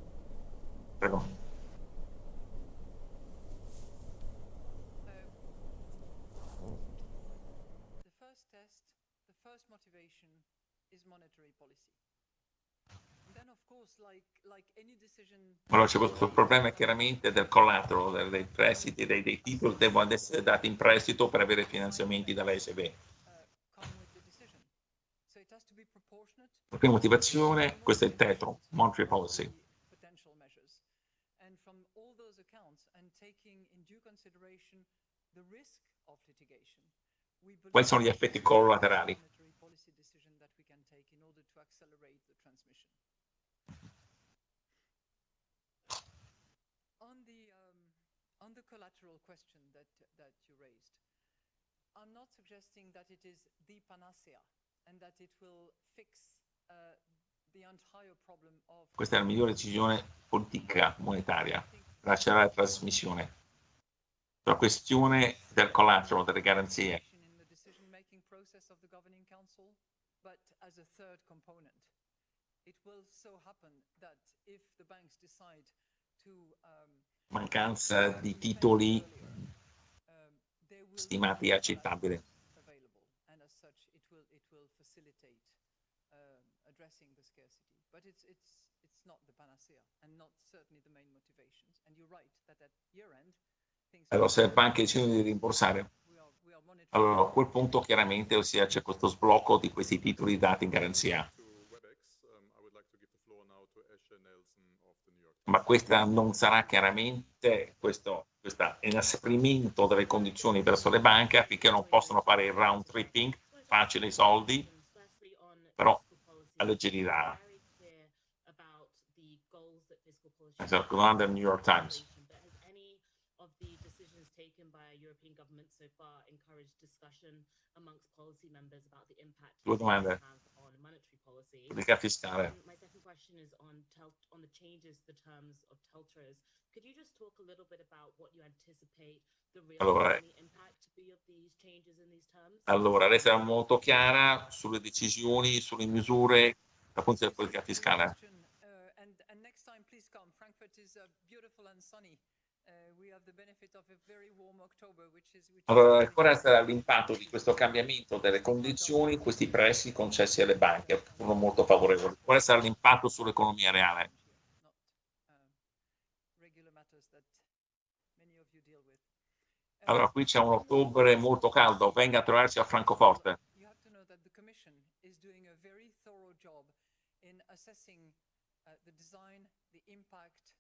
Prego. Allora c'è questo problema chiaramente del collateral, dei prestiti, dei, dei titoli devono essere dati in prestito per avere finanziamenti dalla SB. La prima motivazione, questo è il tetro, monetary policy. Quali sono gli effetti collaterali? collateral question that, that you raised, I'm not suggesting that it is the panacea and that it will fix uh, the entire problem of... Questa è la migliore decisione politica monetaria, lasciare la trasmissione. La questione del collateral, delle garanzie. But as a third component, it will so happen that if the banks decide to um, mancanza di titoli stimati accettabili. But it's, it's, it's not the panacea and not certainly the main motivations. And you're right that at year end, allora, se le banche decidono di rimborsare, allora a quel punto chiaramente ossia, c'è questo sblocco di questi titoli dati in garanzia. ma questa non sarà chiaramente questo, questo inasprimento delle condizioni verso le banche affinché non possano fare il round tripping, facile i soldi, però alleggerirà. Esatto, domanda del New York Times. Due domande. Politica fiscale. question is on tel- on the changes, the terms of teltros. Could you just talk a little bit about what you anticipate the real allora, impact to be of these changes in these terms? Allora, lei sarà molto chiara sulle decisioni, sulle misure dal punto di vista politica fiscale. Uh, uh, qual sarà l'impatto di questo cambiamento delle condizioni, questi prestiti concessi alle banche, che sono molto favorevoli? Qual sarà l'impatto sull'economia reale? Allora, qui c'è un ottobre molto caldo, venga a trovarci a Francoforte. the design, the impact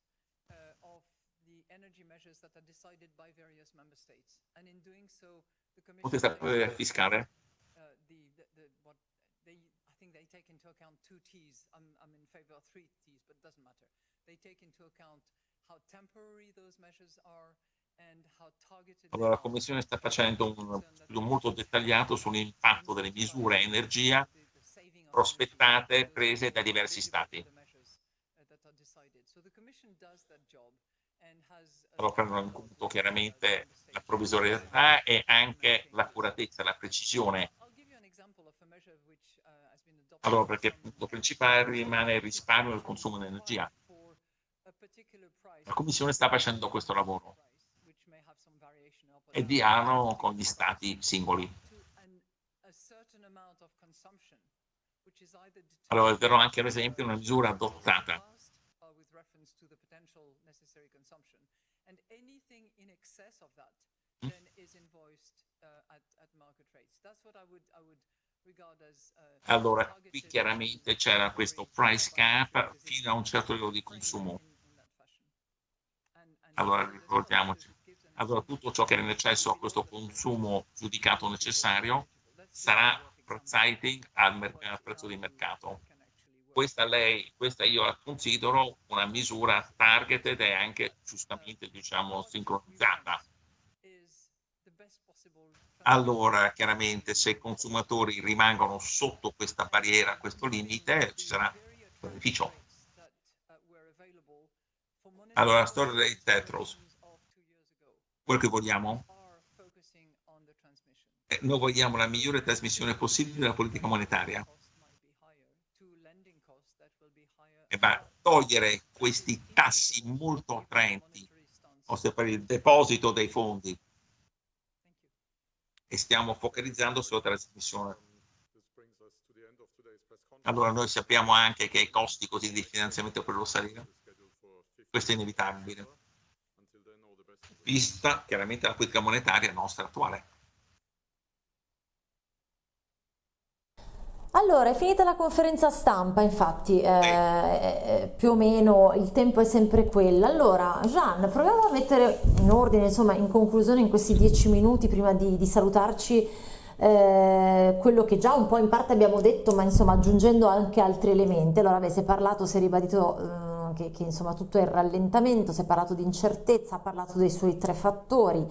uh, of the energy measures that are decided by various member states. And in doing so, the Commission... Takes, fiscale? Uh, the, the, the, what they, I think they take into account two T's. I'm, I'm in favor of three T's, but it doesn't matter. They take into account how temporary those measures are Allora, la Commissione sta facendo un studio molto dettagliato sull'impatto delle misure energia prospettate prese da diversi Stati. Prendono in conto chiaramente la provvisorietà e anche l'accuratezza, la precisione. Allora, perché il punto principale rimane il risparmio il consumo di energia. La Commissione sta facendo questo lavoro e dialogo con gli stati singoli. Allora, darò anche l'esempio di una misura adottata and anything in excess of that mm. then is invoiced uh, at, at market rates. That's what I would, I would regard as uh, Allora, qui chiaramente c'era questo price cap fino a un certo livello di consumo. Allora, ricordiamoci. Allora, tutto ciò che è in eccesso a questo consumo giudicato necessario sarà pricing al, al prezzo di mercato questa, lei, questa io la considero una misura targeted e anche giustamente diciamo sincronizzata. Allora, chiaramente, se i consumatori rimangono sotto questa barriera, questo limite, ci sarà beneficio. Allora, la storia dei Tetros. quello che vogliamo? Eh, noi vogliamo la migliore trasmissione possibile della politica monetaria. E va togliere questi tassi molto attraenti, ossia per il deposito dei fondi. E stiamo focalizzando sulla trasmissione. Allora noi sappiamo anche che i costi così di finanziamento per lo salire. Questo è inevitabile, vista chiaramente la politica monetaria nostra attuale. Allora, è finita la conferenza stampa, infatti, eh, eh, più o meno il tempo è sempre quello. Allora, Gian, proviamo a mettere in ordine, insomma, in conclusione, in questi dieci minuti, prima di, di salutarci, eh, quello che già un po' in parte abbiamo detto, ma insomma aggiungendo anche altri elementi. Allora, beh, si è parlato, si è ribadito eh, che, che, insomma tutto è il rallentamento, si è parlato di incertezza, ha parlato dei suoi tre fattori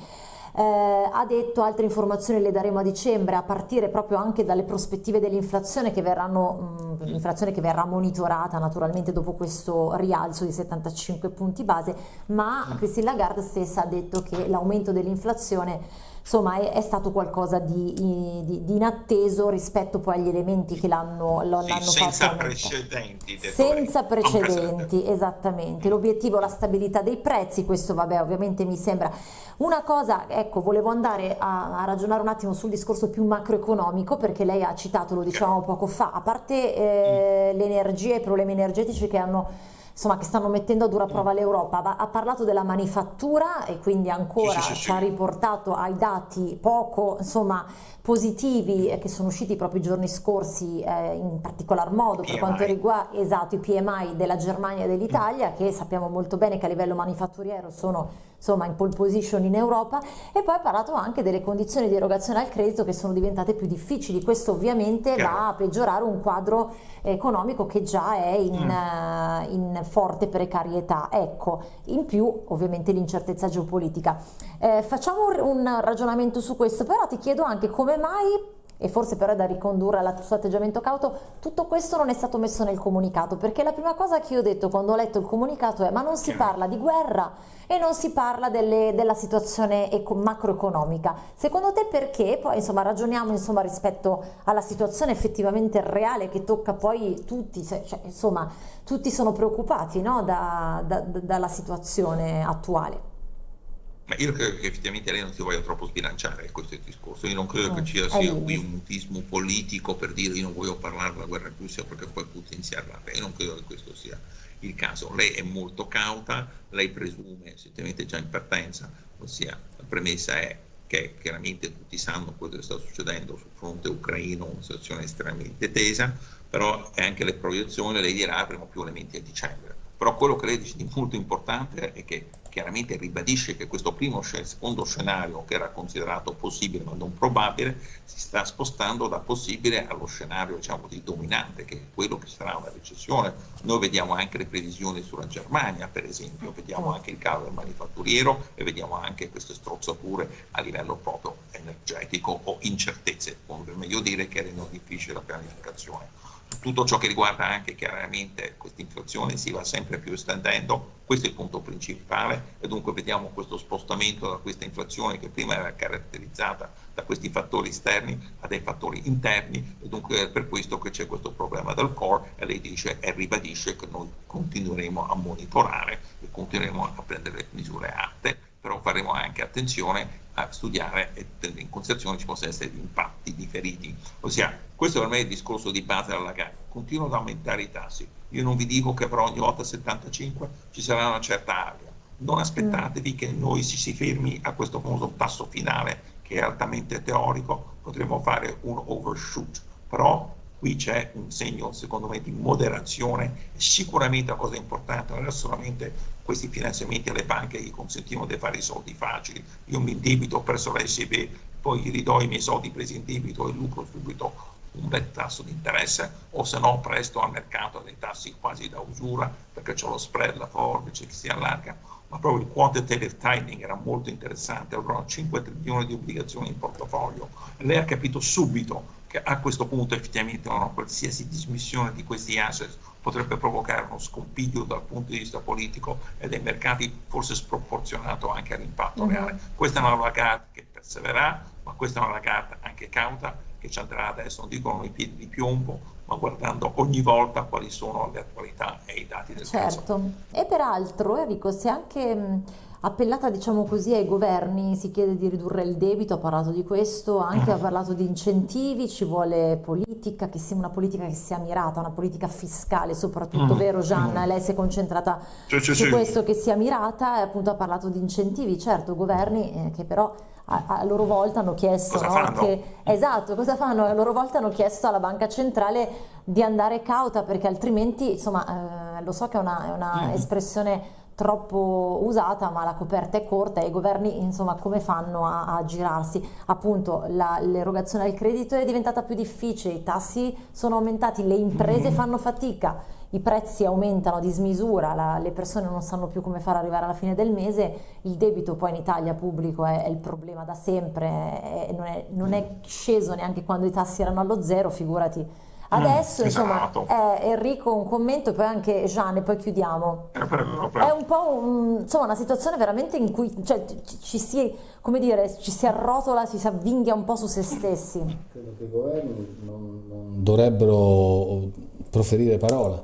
eh, ha detto altre informazioni le daremo a dicembre a partire proprio anche dalle prospettive dell'inflazione che l'inflazione che verrà monitorata naturalmente dopo questo rialzo di 75 punti base ma mm. Christine Lagarde stessa ha detto che l'aumento dell'inflazione insomma è, è, stato qualcosa di, di, di, inatteso rispetto poi agli elementi che l'hanno, sì, fatto senza precedenti senza precedenti esattamente. L'obiettivo la stabilità dei prezzi questo vabbè ovviamente mi sembra. Una cosa ecco volevo andare a, a ragionare un attimo sul discorso più macroeconomico perché lei ha citato lo dicevamo poco fa. A parte eh, mm. le energie i problemi energetici che hanno insomma, che stanno mettendo a dura prova l'Europa. Ha parlato della manifattura e quindi ancora sì, sì, ci ha riportato ai dati poco insomma, positivi eh, che sono usciti proprio i giorni scorsi eh, in particolar modo per quanto riguarda esatto, i PMI della Germania e dell'Italia che sappiamo molto bene che a livello manifatturiero sono insomma in pole position in Europa e poi ha parlato anche delle condizioni di erogazione al credito che sono diventate più difficili questo ovviamente Chiaro. va a peggiorare un quadro economico che già è in, mm. uh, in forte precarietà. Ecco in più ovviamente l'incertezza geopolitica. Eh, facciamo un ragionamento su questo però ti chiedo anche come mai e forse però è da ricondurre al suo atteggiamento cauto, tutto questo non è stato messo nel comunicato, perché la prima cosa che io ho detto quando ho letto il comunicato è ma non si parla di guerra e non si parla delle, della situazione macroeconomica. Secondo te perché? Poi insomma ragioniamo insomma, rispetto alla situazione effettivamente reale che tocca poi tutti, cioè, insomma tutti sono preoccupati no? da, da, dalla situazione attuale. Ma io credo che effettivamente lei non si voglia troppo sbilanciare questo discorso. Io non credo che ci sia qui un mutismo politico per dire io non voglio parlare della guerra in Russia perché poi Putin si arrabbia. Io non credo che questo sia il caso. Lei è molto cauta, lei presume evidentemente già in partenza, ossia la premessa è che chiaramente tutti sanno quello che sta succedendo sul fronte ucraino, una situazione estremamente tesa, però anche le proiezioni, lei dirà avremo più elementi a dicembre. Però quello che lei dice di molto importante è che chiaramente ribadisce che questo primo secondo scenario che era considerato possibile ma non probabile si sta spostando da possibile allo scenario diciamo di dominante che è quello che sarà una recessione. Noi vediamo anche le previsioni sulla Germania per esempio vediamo anche il calo del manifatturiero e vediamo anche queste strozzature a livello proprio energetico o incertezze come meglio dire che rendono difficile la pianificazione tutto ciò che riguarda anche chiaramente questa inflazione si va sempre più estendendo, questo è il punto principale. E dunque vediamo questo spostamento da questa inflazione che prima era caratterizzata da questi fattori esterni a dei fattori interni. E dunque è per questo che c'è questo problema del core e lei dice e ribadisce che noi continueremo a monitorare e continueremo a prendere misure atte, però faremo anche attenzione a studiare e tenere in considerazione ci possono essere impatti differiti. Ossia, questo per me è il discorso di base della gara. Continuano ad aumentare i tassi. Io non vi dico che per ogni volta 75 ci sarà una certa area. Non aspettatevi che noi si, si fermi a questo famoso tasso finale che è altamente teorico, potremmo fare un overshoot, però qui c'è un segno secondo me di moderazione. Sicuramente la cosa importante non è solamente questi finanziamenti alle banche che consentivano di fare i soldi facili. Io mi indebito perso la SB poi gli ridò i miei soldi presi in debito e lucro subito un bel tasso di interesse o se no presto al mercato dei tassi quasi da usura perché c'è lo spread, la forbice che si allarga. Ma proprio il quantitative tightening era molto interessante, avevano 5 trilioni di obbligazioni in portafoglio. Lei ha capito subito che a questo punto effettivamente una qualsiasi dismissione di questi asset potrebbe provocare uno scompiglio dal punto di vista politico e dei mercati forse sproporzionato anche all'impatto mm-hmm. reale. Questa è una Lagarde che persevererà, ma questa è una Lagarde anche cauta che ci andrà adesso, non dico con i piedi di piombo, ma guardando ogni volta quali sono le attualità e i dati del certo. Certo, e peraltro Enrico, se anche appellata diciamo così ai governi, si chiede di ridurre il debito, ha parlato di questo, anche ha parlato di incentivi, ci vuole politica, che sia una politica che sia mirata, una politica fiscale soprattutto, mm. vero Gianna? Mm. Lei si è concentrata cioè, su cioè. questo che sia mirata e appunto ha parlato di incentivi, certo governi eh, che però a, a, loro volta hanno chiesto no, che, esatto, cosa fanno? A loro volta hanno chiesto alla banca centrale di andare cauta perché altrimenti, insomma, eh, lo so che è una, mm. troppo usata ma la coperta è corta e i governi insomma come fanno a, a girarsi appunto l'erogazione del credito è diventata più difficile i tassi sono aumentati le imprese mm-hmm. fanno fatica i prezzi aumentano di smisura la, le persone non sanno più come fare arrivare alla fine del mese il debito poi in Italia pubblico è, è il problema da sempre è, non, è, non è sceso neanche quando i tassi erano allo zero figurati Adesso, mm, insomma, esatto. eh, Enrico un commento e poi anche Gian e poi chiudiamo. Eh, però, però. È un po' un, insomma, una situazione veramente in cui cioè, ci, si, come dire, ci si arrotola, ci si avvinghia un po' su se stessi. Credo che i governi non, non dovrebbero proferire parola,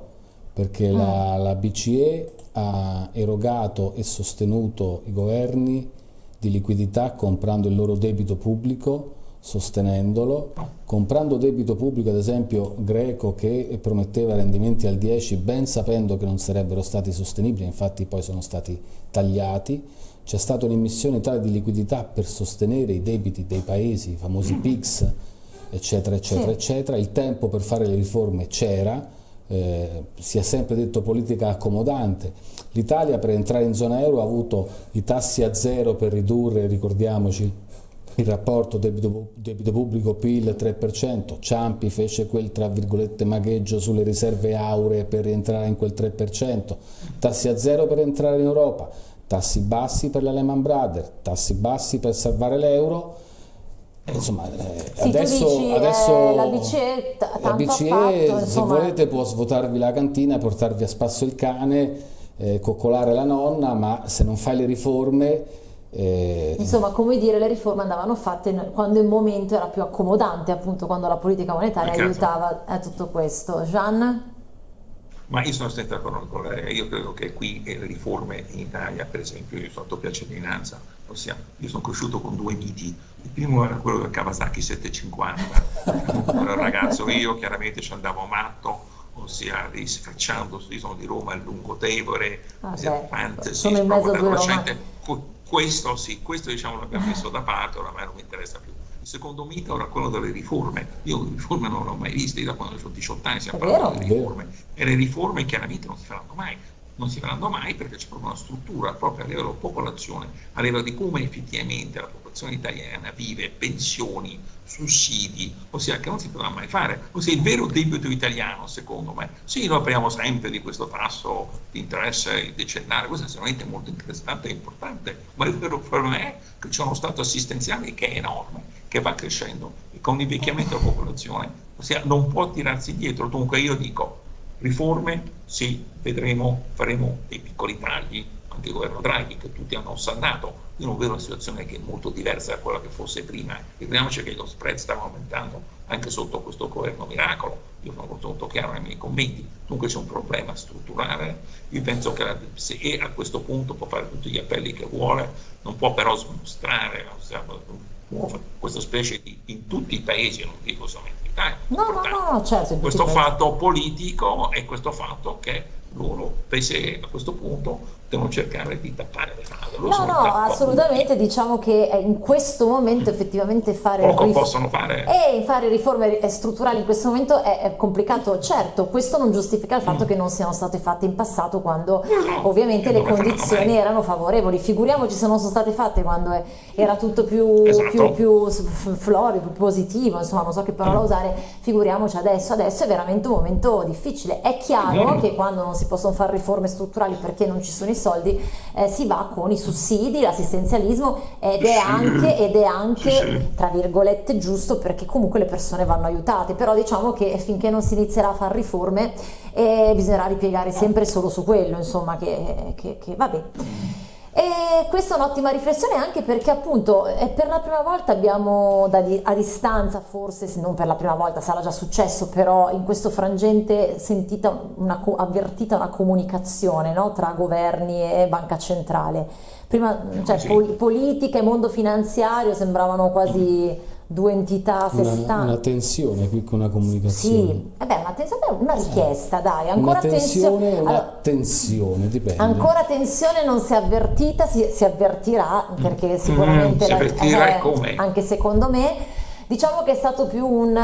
perché mm. la, la BCE ha erogato e sostenuto i governi di liquidità comprando il loro debito pubblico sostenendolo, comprando debito pubblico ad esempio greco che prometteva rendimenti al 10 ben sapendo che non sarebbero stati sostenibili, infatti poi sono stati tagliati, c'è stata un'immissione tale di liquidità per sostenere i debiti dei paesi, i famosi PIGS, eccetera, eccetera, sì. eccetera, il tempo per fare le riforme c'era, eh, si è sempre detto politica accomodante. L'Italia per entrare in zona euro ha avuto i tassi a zero per ridurre, ricordiamoci, il rapporto debito, debito pubblico-PIL 3%, Ciampi fece quel tra virgolette magheggio sulle riserve auree per rientrare in quel 3%, tassi a zero per entrare in Europa, tassi bassi per la Lehman Brothers, tassi bassi per salvare l'euro, insomma, eh, sì, adesso, dici, adesso eh, la BCE, la BCE fatto, se volete può svuotarvi la cantina, portarvi a spasso il cane, eh, coccolare la nonna, ma se non fai le riforme eh, Insomma, come dire, le riforme andavano fatte quando il momento era più accomodante, appunto quando la politica monetaria certo. aiutava a tutto questo. Gian? Ma io sono sempre d'accordo con lei, io credo che qui le riforme in Italia, per esempio, io sono doppia cittadinanza, ossia io sono cresciuto con due miti, il primo era quello del Kawasaki 750, ero ragazzo io, chiaramente ci andavo matto, ossia risfacciando, io sono di Roma, il Lungotevore, ah, fantasy, sono in mezzo a due questo sì, questo diciamo l'abbiamo messo da parte, oramai non mi interessa più. Il secondo mito era quello delle riforme. Io le riforme non le ho mai viste, io da quando ho 18 anni stiamo parlando di riforme. E le riforme chiaramente non si faranno mai. Non si faranno mai perché c'è proprio una struttura proprio a livello popolazione, a livello di come effettivamente la popolazione italiana vive, pensioni, sussidi, ossia che non si potrà mai fare. Ossia il vero debito italiano, secondo me, sì, noi parliamo sempre di questo tasso di interesse decennale, questo è sicuramente molto interessante e importante, ma il vero problema è che c'è uno stato assistenziale che è enorme, che va crescendo e con l'invecchiamento della popolazione, ossia non può tirarsi dietro. Dunque io dico, riforme, sì, vedremo, faremo dei piccoli tagli, anche il governo Draghi che tutti hanno ossannato, io non vedo una situazione che è molto diversa da quella che fosse prima. Ricordiamoci che lo spread stava aumentando anche sotto questo governo miracolo, io sono molto, chiaro nei miei commenti, dunque c'è un problema strutturale, io penso che la, se a questo punto può fare tutti gli appelli che vuole, non può però smostrare questa specie di, in tutti i paesi, non dico solamente in Italia, no, no, no, certo, questo fatto politico e questo fatto che loro, pese a questo punto, devono cercare di tappare le strade. No, no, assolutamente, diciamo che in questo momento effettivamente fare, Poco possono fare. E fare riforme strutturali in questo momento è, è complicato, certo, questo non giustifica il fatto mm. che non siano state fatte in passato quando no, ovviamente le condizioni erano favorevoli, figuriamoci se non sono state fatte quando è, era tutto più, esatto. più, più florido, più positivo, insomma non so che parola mm. usare, figuriamoci adesso, adesso è veramente un momento difficile, è chiaro mm. che quando non si possono fare riforme strutturali perché non ci sono i soldi, eh, si va con i sussidi, l'assistenzialismo ed è anche, ed è anche tra virgolette giusto perché comunque le persone vanno aiutate, però diciamo che finché non si inizierà a fare riforme eh, bisognerà ripiegare sempre solo su quello, insomma, che, che, che vabbè. E questa è un'ottima riflessione anche perché appunto è per la prima volta abbiamo a distanza forse, non per la prima volta, sarà già successo, però in questo frangente sentita una, avvertita una comunicazione no, tra governi e banca centrale. Prima cioè, sì. pol, politica e mondo finanziario sembravano quasi due entità a sé una, una tensione più che una comunicazione. Sì, eh beh, una, tensione, una richiesta, dai, ancora una tensione. tensione una allora, tensione, dipende. Ancora tensione non si è avvertita, si, si avvertirà, perché sicuramente... Mm, si avvertirà eh, come? Anche secondo me Diciamo che è stato più un,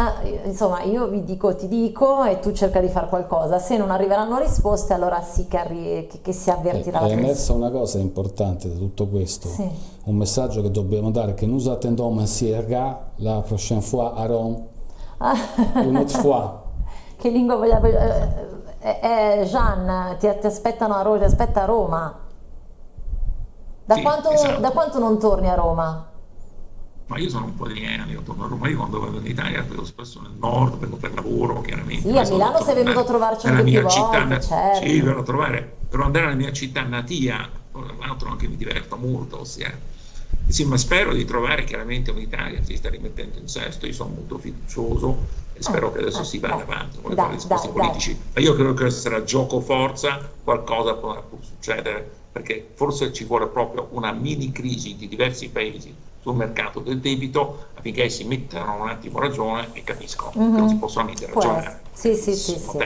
insomma, io vi dico, ti dico e tu cerca di fare qualcosa. Se non arriveranno risposte, allora sì che, arri- che, che si avvertirà. È, è emersa una cosa importante da tutto questo, sì. un messaggio che dobbiamo dare, che nous attendons monsieur la prochaine fois à Rome, une autre fois. che lingua vogliamo... Eh, eh, eh, Jean, ti, ti, aspettano a Roma, ti aspetta a Roma. Da, sì, quanto, esatto. da quanto non torni a Roma? Ma io sono un po' di anni, io torno a Roma, io quando vado in Italia vedo spesso nel nord, vengo per lavoro chiaramente. Sì, a Milano sei venuto a trovarci anche più città, volte, certo. Sì, vengo a trovare, per andare nella mia città natia, tra l'altro anche mi diverto molto, ossia, sì, ma spero di trovare chiaramente un'Italia che si sta rimettendo in sesto, io sono molto fiducioso e spero eh, che adesso eh, si vada dai, avanti con le discorsi politici, dai. ma io credo che sarà gioco forza, qualcosa potrà succedere, perché forse ci vuole proprio una mini crisi di diversi paesi sul mercato del debito affinché si mettano un attimo ragione e capiscono mm-hmm. che non si possono mettere ragione. Sì, sì, sì, sì.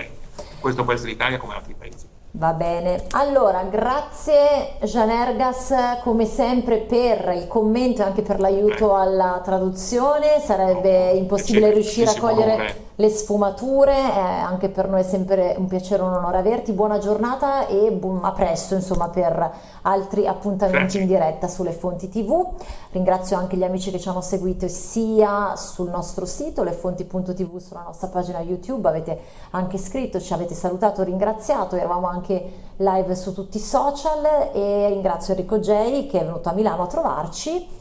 Questo può essere l'Italia come altri paesi. Va bene, allora grazie Janergas come sempre per il commento e anche per l'aiuto alla traduzione, sarebbe impossibile riuscire a cogliere le sfumature, eh, anche per noi è sempre un piacere e un onore averti, buona giornata e bu- a presto insomma per altri appuntamenti in diretta sulle fonti tv, ringrazio anche gli amici che ci hanno seguito sia sul nostro sito lefonti.tv sulla nostra pagina YouTube, avete anche scritto, ci avete salutato, ringraziato, eravamo anche live su tutti i social e ringrazio Enrico J che è venuto a Milano a trovarci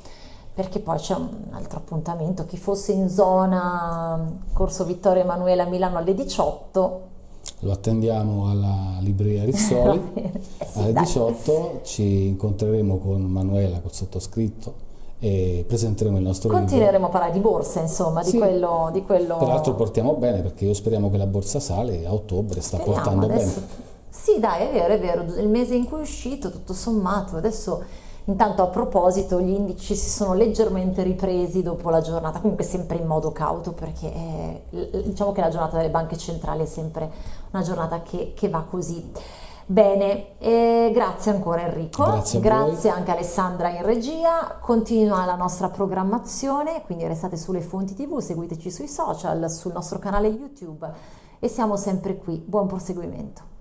perché poi c'è un altro appuntamento, chi fosse in zona Corso Vittorio Emanuele a Milano alle 18 lo attendiamo alla libreria Rizzoli. Eh sì, alle 18 ci incontreremo con Manuela col sottoscritto e presenteremo il nostro continueremo libro. a parlare di borsa insomma di, sì. quello, di quello. Peraltro portiamo bene perché io speriamo che la borsa sale a ottobre sta speriamo, portando adesso... bene sì dai è vero è vero. Il mese in cui è uscito tutto sommato adesso Intanto a proposito gli indici si sono leggermente ripresi dopo la giornata, comunque sempre in modo cauto perché eh, diciamo che la giornata delle banche centrali è sempre una giornata che, che va così. Bene, eh, grazie ancora Enrico, grazie, grazie anche Alessandra in regia, continua la nostra programmazione, quindi restate sulle fonti tv, seguiteci sui social, sul nostro canale YouTube e siamo sempre qui, buon proseguimento.